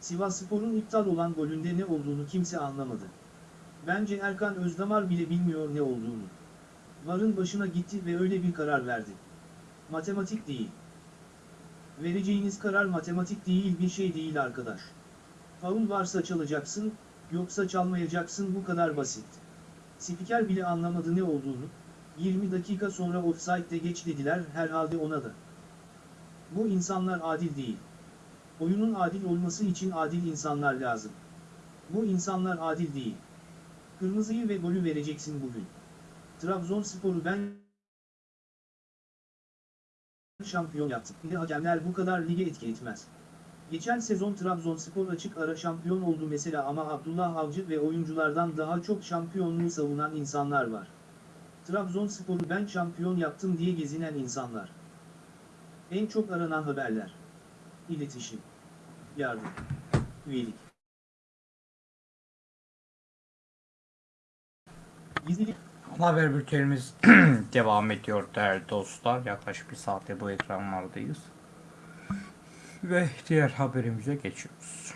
Sivasspor'un iptal olan golünde ne olduğunu kimse anlamadı. Bence Erkan Özdamar bile bilmiyor ne olduğunu. Varın başına gitti ve öyle bir karar verdi. Matematik değil. Vereceğiniz karar matematik değil bir şey değil arkadaş. Faul varsa çalacaksın, yoksa çalmayacaksın bu kadar basit. Spiker bile anlamadı ne olduğunu, 20 dakika sonra offside'de geç dediler herhalde ona da. Bu insanlar adil değil. Oyunun adil olması için adil insanlar lazım. Bu insanlar adil değil. Kırmızıyı ve golü vereceksin bugün. Trabzonspor'u ben şampiyon yaptım. Ne hakemler bu kadar lige etki etmez. Geçen sezon Trabzonspor açık ara şampiyon oldu mesela ama Abdullah Avcı ve oyunculardan daha çok şampiyonluğu savunan insanlar var. Trabzonspor'u ben şampiyon yaptım diye gezinen insanlar. En çok aranan haberler. İletişim. Yardım. Üyelik. Gizlilik. Haber bültenimiz devam ediyor değerli dostlar. Yaklaşık bir saatte bu ekranlardayız. Ve diğer haberimize geçiyoruz.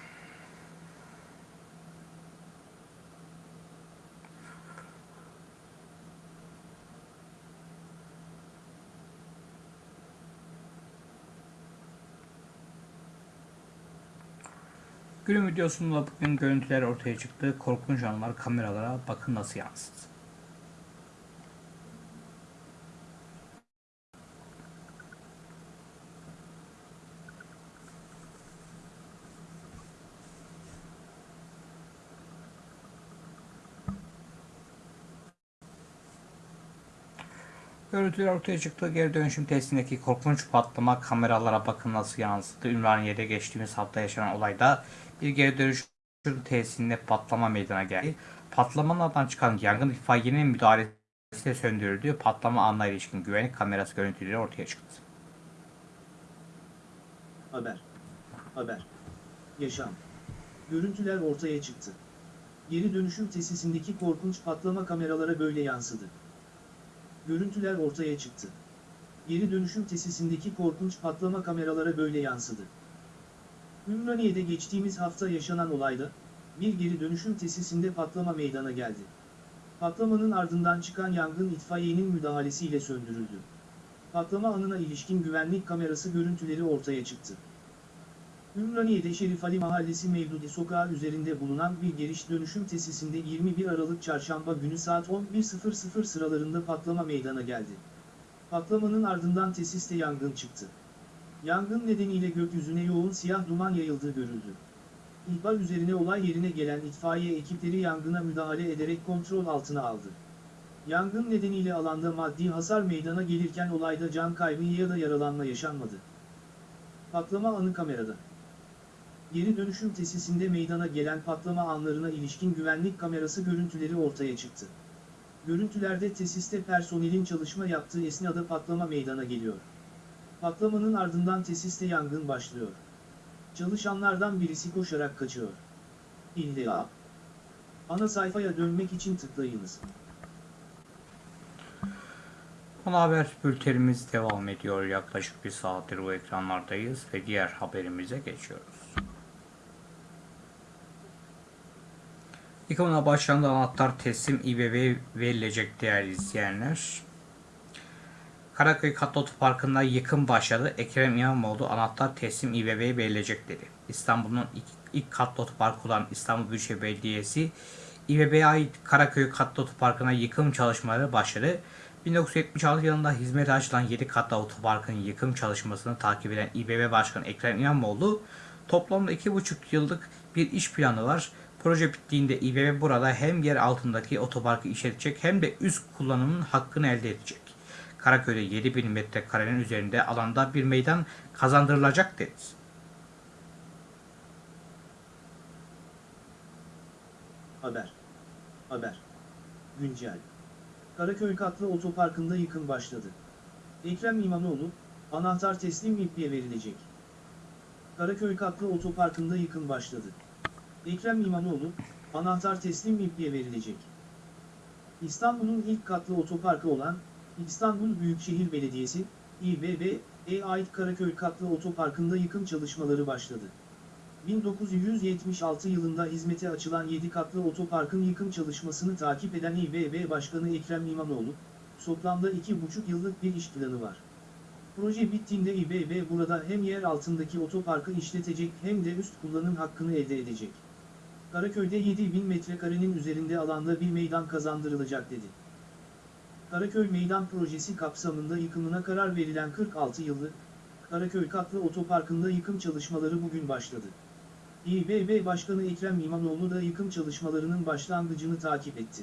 Günün videosunda bugün görüntüler ortaya çıktı. Korkunç anlar kameralara bakın nasıl yansıdı. Görüntüler ortaya çıktı. Geri dönüşüm testindeki korkunç patlama kameralara bakın nasıl yansıdı. Ümraniye'de geçtiğimiz hafta yaşanan olayda bir geri dönüşüm tesisinde patlama meydana geldi. Patlamanın ardından çıkan yangın itfaiyenin müdahalesiyle söndürüldü. Patlama anına ilişkin güvenlik kamerası görüntüleri ortaya çıktı. Haber. Haber. Yaşam. Görüntüler ortaya çıktı. Geri dönüşüm tesisindeki korkunç patlama kameralara böyle yansıdı. Görüntüler ortaya çıktı. Geri dönüşüm tesisindeki korkunç patlama kameralara böyle yansıdı. Ümraniye'de geçtiğimiz hafta yaşanan olayda, bir geri dönüşüm tesisinde patlama meydana geldi. Patlamanın ardından çıkan yangın itfaiyenin müdahalesiyle söndürüldü. Patlama anına ilişkin güvenlik kamerası görüntüleri ortaya çıktı. Ümraniye'de Şerif Ali Mahallesi Mevludi Sokağı üzerinde bulunan bir giriş dönüşüm tesisinde 21 Aralık Çarşamba günü saat 11.00 sıralarında patlama meydana geldi. Patlamanın ardından tesiste yangın çıktı. Yangın nedeniyle gökyüzüne yoğun siyah duman yayıldığı görüldü. İhbar üzerine olay yerine gelen itfaiye ekipleri yangına müdahale ederek kontrol altına aldı. Yangın nedeniyle alanda maddi hasar meydana gelirken olayda can kaybı ya da yaralanma yaşanmadı. Patlama anı kamerada. Geri dönüşüm tesisinde meydana gelen patlama anlarına ilişkin güvenlik kamerası görüntüleri ortaya çıktı. Görüntülerde tesiste personelin çalışma yaptığı esnada patlama meydana geliyor. Patlamanın ardından tesiste yangın başlıyor. Çalışanlardan birisi koşarak kaçıyor. İlla. Ana sayfaya dönmek için tıklayınız. Ana haber bültenimiz devam ediyor. Yaklaşık bir saattir bu ekranlardayız ve diğer haberimize geçiyoruz. Yıkımına başlandı anahtar teslim İBB'ye verilecek değerli izleyenler. Karaköy Katlı Otoparkı'nda yıkım başladı. Ekrem İmamoğlu anahtar teslim İBB'ye verilecek dedi. İstanbul'un ilk, ilk katlı otoparkı olan İstanbul Büyükşehir Belediyesi İBB'ye ait Karaköy Katlı Otoparkı'na yıkım çalışmaları başladı. 1976 yılında hizmete açılan 7 katlı otoparkın yıkım çalışmasını takip eden İBB Başkanı Ekrem İmamoğlu Toplamda 2,5 yıllık bir iş planı var. Proje bittiğinde İBB burada hem yer altındaki otoparkı işletecek hem de üst kullanımın hakkını elde edecek. Karaköy'de 7000 metrekarenin üzerinde alanda bir meydan kazandırılacak dedi. Haber. Haber. Güncel. Karaköy katlı otoparkında yıkım başladı. Ekrem İmamoğlu, anahtar teslim İBB'ye verilecek. Karaköy katlı otoparkında yıkım başladı. Ekrem İmamoğlu, anahtar teslim İBB'ye verilecek. İstanbul'un ilk katlı otoparkı olan İstanbul Büyükşehir Belediyesi, İBB'ye ait Karaköy katlı otoparkında yıkım çalışmaları başladı. 1976 yılında hizmete açılan 7 katlı otoparkın yıkım çalışmasını takip eden İBB Başkanı Ekrem İmamoğlu, toplamda 2,5 yıllık bir iş planı var. Proje bittiğinde İBB burada hem yer altındaki otoparkı işletecek hem de üst kullanım hakkını elde edecek. Karaköy'de 7000 metrekarenin üzerinde alanda bir meydan kazandırılacak dedi. Karaköy Meydan Projesi kapsamında yıkımına karar verilen 46 yıllık, Karaköy katlı otoparkında yıkım çalışmaları bugün başladı. İBB Başkanı Ekrem İmamoğlu da yıkım çalışmalarının başlangıcını takip etti.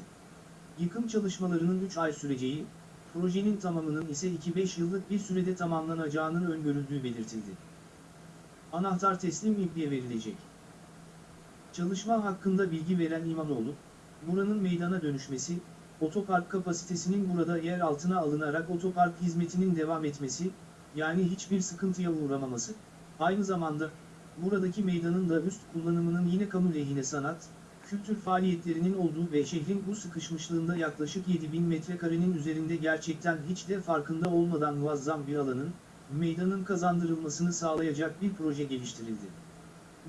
Yıkım çalışmalarının 3 ay süreceği, projenin tamamının ise 2-5 yıllık bir sürede tamamlanacağının öngörüldüğü belirtildi. Anahtar teslim İBB'ye verilecek. Çalışma hakkında bilgi veren İmamoğlu, buranın meydana dönüşmesi, otopark kapasitesinin burada yer altına alınarak otopark hizmetinin devam etmesi, yani hiçbir sıkıntıya uğramaması, aynı zamanda, buradaki meydanın da üst kullanımının yine kamu lehine sanat, kültür faaliyetlerinin olduğu ve şehrin bu sıkışmışlığında yaklaşık 7000 metrekarenin üzerinde gerçekten hiç de farkında olmadan muazzam bir alanın, meydanın kazandırılmasını sağlayacak bir proje geliştirildi.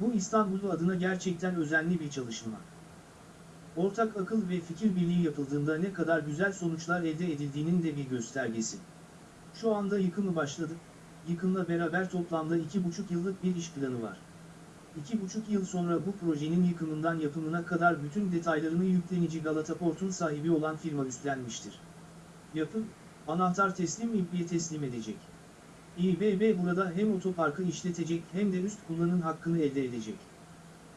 Bu İstanbul adına gerçekten özenli bir çalışma. Ortak akıl ve fikir birliği yapıldığında ne kadar güzel sonuçlar elde edildiğinin de bir göstergesi. Şu anda yıkımı başladı, yıkımla beraber toplamda 2,5 yıllık bir iş planı var. 2,5 yıl sonra bu projenin yıkımından yapımına kadar bütün detaylarını yüklenici Galata Port'un sahibi olan firma üstlenmiştir. Yapım, anahtar teslim İBB'ye teslim edecek. İBB burada hem otoparkı işletecek hem de üst kullanım hakkını elde edecek.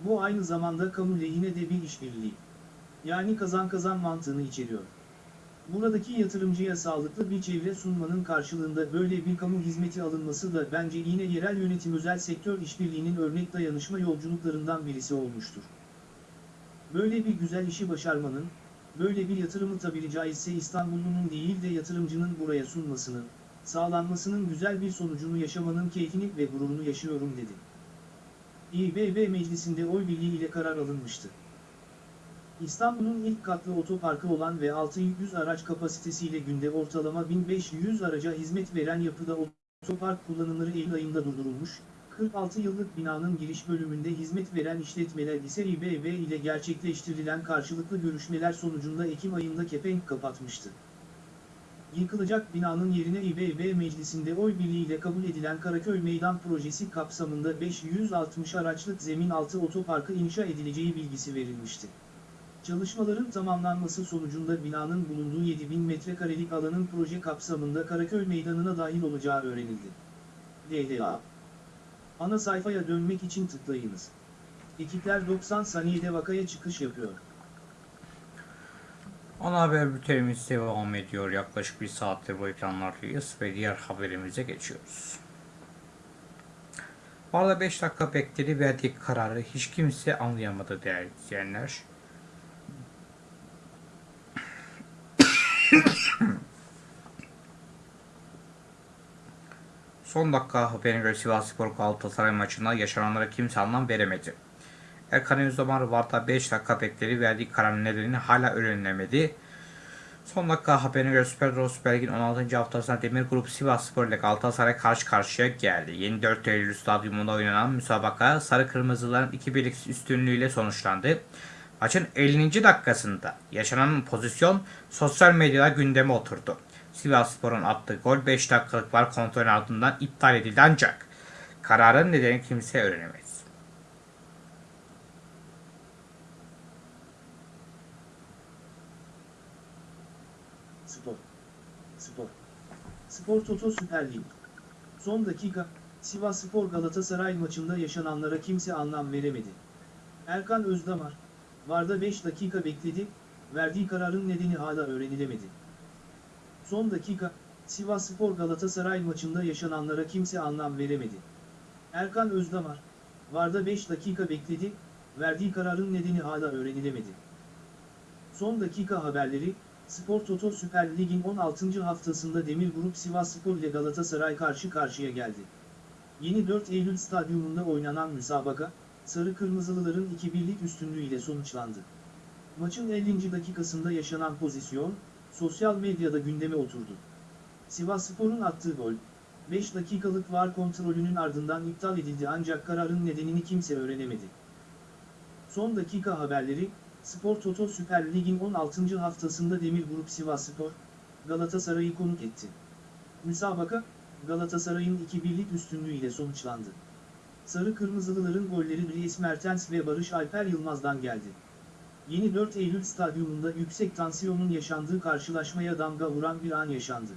Bu aynı zamanda kamu lehine de bir işbirliği. Yani kazan kazan mantığını içeriyor. Buradaki yatırımcıya sağlıklı bir çevre sunmanın karşılığında böyle bir kamu hizmeti alınması da bence yine yerel yönetim özel sektör işbirliğinin örnek dayanışma yolculuklarından birisi olmuştur. Böyle bir güzel işi başarmanın, böyle bir yatırımı tabiri caizse İstanbullunun değil de yatırımcının buraya sunmasını, sağlanmasının güzel bir sonucunu yaşamanın keyfini ve gururunu yaşıyorum dedi. İBB meclisinde oy birliği ile karar alınmıştı. İstanbul'un ilk katlı otoparkı olan ve 600 araç kapasitesiyle günde ortalama 1500 araca hizmet veren yapıda otopark kullanımları Eylül ayında durdurulmuş, 46 yıllık binanın giriş bölümünde hizmet veren işletmeler ise İBB ile gerçekleştirilen karşılıklı görüşmeler sonucunda Ekim ayında kepenk kapatmıştı. Yıkılacak binanın yerine İBB meclisinde oy birliğiyle kabul edilen Karaköy Meydan Projesi kapsamında 560 araçlık zemin altı otoparkı inşa edileceği bilgisi verilmişti. Çalışmaların tamamlanması sonucunda binanın bulunduğu 7000 metrekarelik alanın proje kapsamında Karaköy Meydanı'na dahil olacağı öğrenildi. DDA Ana sayfaya dönmek için tıklayınız. Ekipler 90 saniyede vakaya çıkış yapıyor. Ana haber bültenimiz devam ediyor. Yaklaşık bir saattir bu ekranlardayız ve diğer haberimize geçiyoruz. Bu arada 5 dakika bekledi verdiği kararı hiç kimse anlayamadı değerli izleyenler. Son dakika haberine göre Sivasspor Galatasaray maçında yaşananlara kimse anlam veremedi. Erkan Özdamar Varta 5 dakika bekledi verdiği kararın nedeni hala öğrenilemedi. Son dakika haberine göre Süper Rus Süper Lig'in 16. haftasında Demir Grup Sivasspor ile Galatasaray karşı karşıya geldi. Yeni 4 Eylül Stadyumunda oynanan müsabaka Sarı Kırmızıların 2-1'lik üstünlüğüyle sonuçlandı. Maçın 50. dakikasında yaşanan pozisyon sosyal medyada gündeme oturdu. Sivasspor'un attığı gol 5 dakikalık var kontrolün ardından iptal edildi ancak kararın nedeni kimse öğrenemedi. Spor. Spor. Spor Toto Süper Lig. Son dakika, Sivasspor Galatasaray maçında yaşananlara kimse anlam veremedi. Erkan Özdamar, Varda 5 dakika bekledi, verdiği kararın nedeni hala öğrenilemedi. Son dakika, Sivasspor Galatasaray maçında yaşananlara kimse anlam veremedi. Erkan Özdamar, Varda 5 dakika bekledi, verdiği kararın nedeni hala öğrenilemedi. Son dakika haberleri, Spor Toto Süper Lig'in 16. haftasında Demir Grup Sivasspor ile Galatasaray karşı karşıya geldi. Yeni 4 Eylül stadyumunda oynanan müsabaka, Sarı Kırmızılıların 2-1'lik üstünlüğüyle sonuçlandı. Maçın 50. dakikasında yaşanan pozisyon, sosyal medyada gündeme oturdu. Sivasspor'un attığı gol, 5 dakikalık VAR kontrolünün ardından iptal edildi ancak kararın nedenini kimse öğrenemedi. Son dakika haberleri, Spor Toto Süper Lig'in 16. haftasında Demir Grup Sivasspor, Galatasaray'ı konuk etti. Müsabaka, Galatasaray'ın 2-1'lik üstünlüğüyle sonuçlandı. Sarı Kırmızılıların golleri Dries Mertens ve Barış Alper Yılmaz'dan geldi. Yeni 4 Eylül stadyumunda yüksek tansiyonun yaşandığı karşılaşmaya damga vuran bir an yaşandı.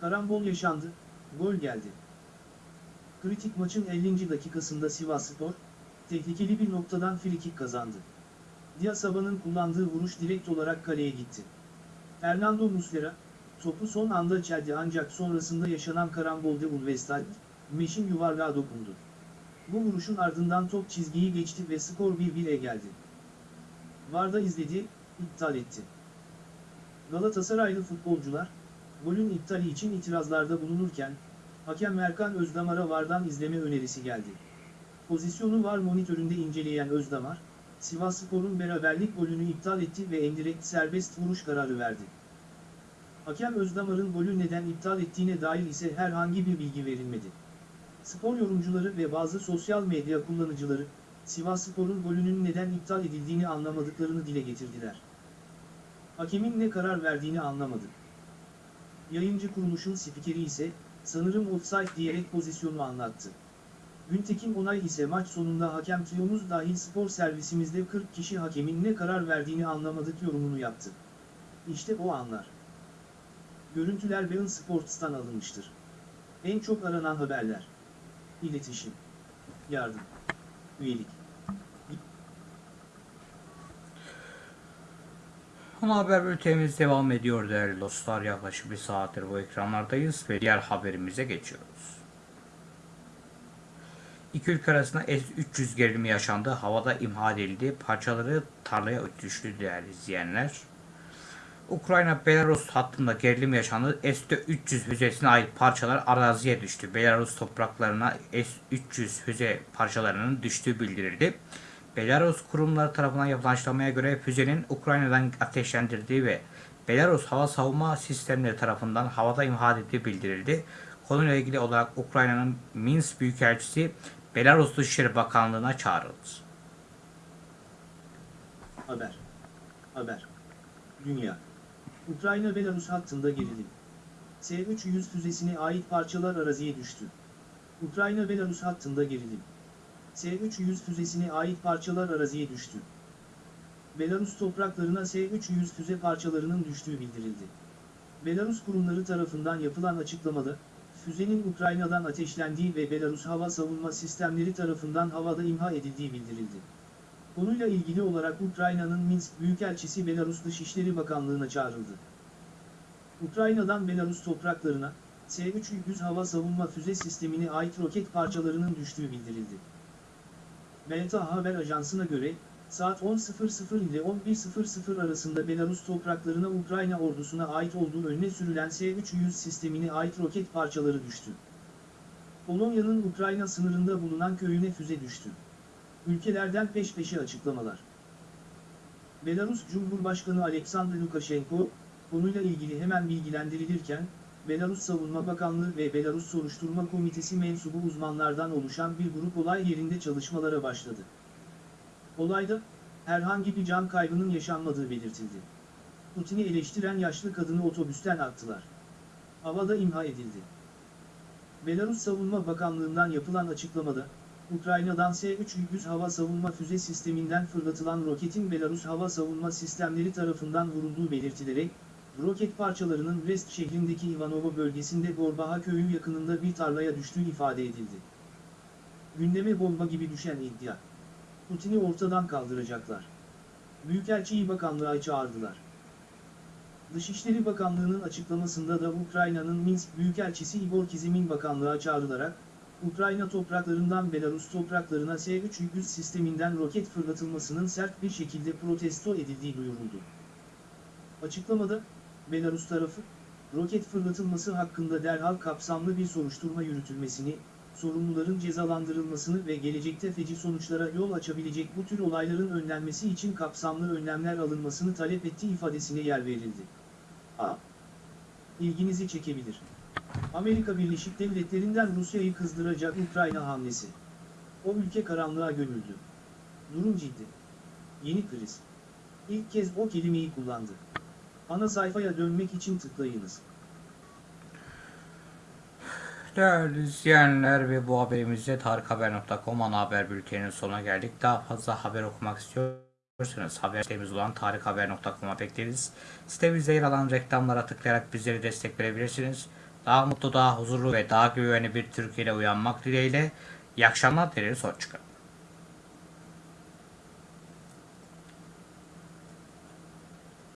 Karambol yaşandı, gol geldi. Kritik maçın 50. dakikasında Sivasspor, tehlikeli bir noktadan frikik kazandı. Diasaba'nın kullandığı vuruş direkt olarak kaleye gitti. Fernando Muslera, topu son anda çeldi ancak sonrasında yaşanan karambolde Ulvestad, Meş'in yuvarlığa dokundu. Bu vuruşun ardından top çizgiyi geçti ve skor 1-1'e geldi. Varda izledi, iptal etti. Galatasaraylı futbolcular, golün iptali için itirazlarda bulunurken, hakem Erkan Özdamar'a Vardan izleme önerisi geldi. Pozisyonu var monitöründe inceleyen Özdamar, Sivasspor'un beraberlik golünü iptal etti ve endirekt serbest vuruş kararı verdi. Hakem Özdamar'ın golü neden iptal ettiğine dair ise herhangi bir bilgi verilmedi. Spor yorumcuları ve bazı sosyal medya kullanıcıları, Sivasspor'un golünün neden iptal edildiğini anlamadıklarını dile getirdiler. Hakemin ne karar verdiğini anlamadı. Yayıncı kuruluşun spikeri ise, sanırım offside diyerek pozisyonu anlattı. Güntekin Onay ise maç sonunda hakem triyomuz dahil spor servisimizde 40 kişi hakemin ne karar verdiğini anlamadık yorumunu yaptı. İşte o anlar. Görüntüler Bein Sports'tan alınmıştır. En çok aranan haberler. İletişim. Yardım. Üyelik. Ana haber bültenimiz devam ediyor değerli dostlar. Yaklaşık bir saattir bu ekranlardayız ve diğer haberimize geçiyoruz. İki ülke arasında S-300 gerilimi yaşandı. Havada imha edildi. Parçaları tarlaya düştü değerli izleyenler. Ukrayna-Belarus hattında gerilim yaşandı. S-300 füzesine ait parçalar araziye düştü. Belarus topraklarına S-300 füze parçalarının düştüğü bildirildi. Belarus kurumları tarafından yapılan açıklamaya göre füzenin Ukrayna'dan ateşlendirdiği ve Belarus hava savunma sistemleri tarafından havada imha edildiği bildirildi. Konuyla ilgili olarak Ukrayna'nın Minsk Büyükelçisi Belarus Dışişleri Bakanlığı'na çağrıldı. Haber. Haber. Dünya. Ukrayna-Belarus hattında gerilim. S-300 füzesine ait parçalar araziye düştü. Ukrayna-Belarus hattında gerilim. S-300 füzesine ait parçalar araziye düştü. Belarus topraklarına S-300 füze parçalarının düştüğü bildirildi. Belarus kurumları tarafından yapılan açıklamada, füzenin Ukrayna'dan ateşlendiği ve Belarus hava savunma sistemleri tarafından havada imha edildiği bildirildi. Konuyla ilgili olarak Ukrayna'nın Minsk Büyükelçisi Belarus Dışişleri Bakanlığı'na çağrıldı. Ukrayna'dan Belarus topraklarına, S-300 hava savunma füze sistemine ait roket parçalarının düştüğü bildirildi. Belta Haber Ajansı'na göre, saat 10.00 ile 11.00 arasında Belarus topraklarına Ukrayna ordusuna ait olduğu önüne sürülen S-300 sistemine ait roket parçaları düştü. Polonya'nın Ukrayna sınırında bulunan köyüne füze düştü. Ülkelerden peş peşe açıklamalar. Belarus Cumhurbaşkanı Alexander Lukashenko, konuyla ilgili hemen bilgilendirilirken, Belarus Savunma Bakanlığı ve Belarus Soruşturma Komitesi mensubu uzmanlardan oluşan bir grup olay yerinde çalışmalara başladı. Olayda, herhangi bir can kaybının yaşanmadığı belirtildi. Putin'i eleştiren yaşlı kadını otobüsten attılar. Havada imha edildi. Belarus Savunma Bakanlığı'ndan yapılan açıklamada, Ukrayna'dan S-300 hava savunma füze sisteminden fırlatılan roketin Belarus hava savunma sistemleri tarafından vurulduğu belirtilerek, roket parçalarının Brest şehrindeki Ivanovo bölgesinde Gorbaha köyü yakınında bir tarlaya düştüğü ifade edildi. Gündeme bomba gibi düşen iddia. Putin'i ortadan kaldıracaklar. Büyükelçiyi bakanlığa çağırdılar. Dışişleri Bakanlığı'nın açıklamasında da Ukrayna'nın Minsk Büyükelçisi Igor Kizim'in bakanlığa çağrılarak, Ukrayna topraklarından Belarus topraklarına S-300 sisteminden roket fırlatılmasının sert bir şekilde protesto edildiği duyuruldu. Açıklamada, Belarus tarafı, roket fırlatılması hakkında derhal kapsamlı bir soruşturma yürütülmesini, sorumluların cezalandırılmasını ve gelecekte feci sonuçlara yol açabilecek bu tür olayların önlenmesi için kapsamlı önlemler alınmasını talep ettiği ifadesine yer verildi. A. İlginizi çekebilir. Amerika Birleşik Devletleri'nden Rusya'yı kızdıracak Ukrayna hamlesi. O ülke karanlığa gömüldü. Durum ciddi. Yeni kriz. İlk kez o kelimeyi kullandı. Ana sayfaya dönmek için tıklayınız. Değerli izleyenler ve bu haberimizde tarikhaber.com ana haber bülteninin sonuna geldik. Daha fazla haber okumak istiyorsanız haber sitemiz olan tarikhaber.com'a bekleriz. Sitemizde yer alan reklamlara tıklayarak bizleri destek verebilirsiniz. Daha mutlu, daha huzurlu ve daha güvenli bir Türkiye'de uyanmak dileğiyle. İyi akşamlar dileriz. Hoşçakalın.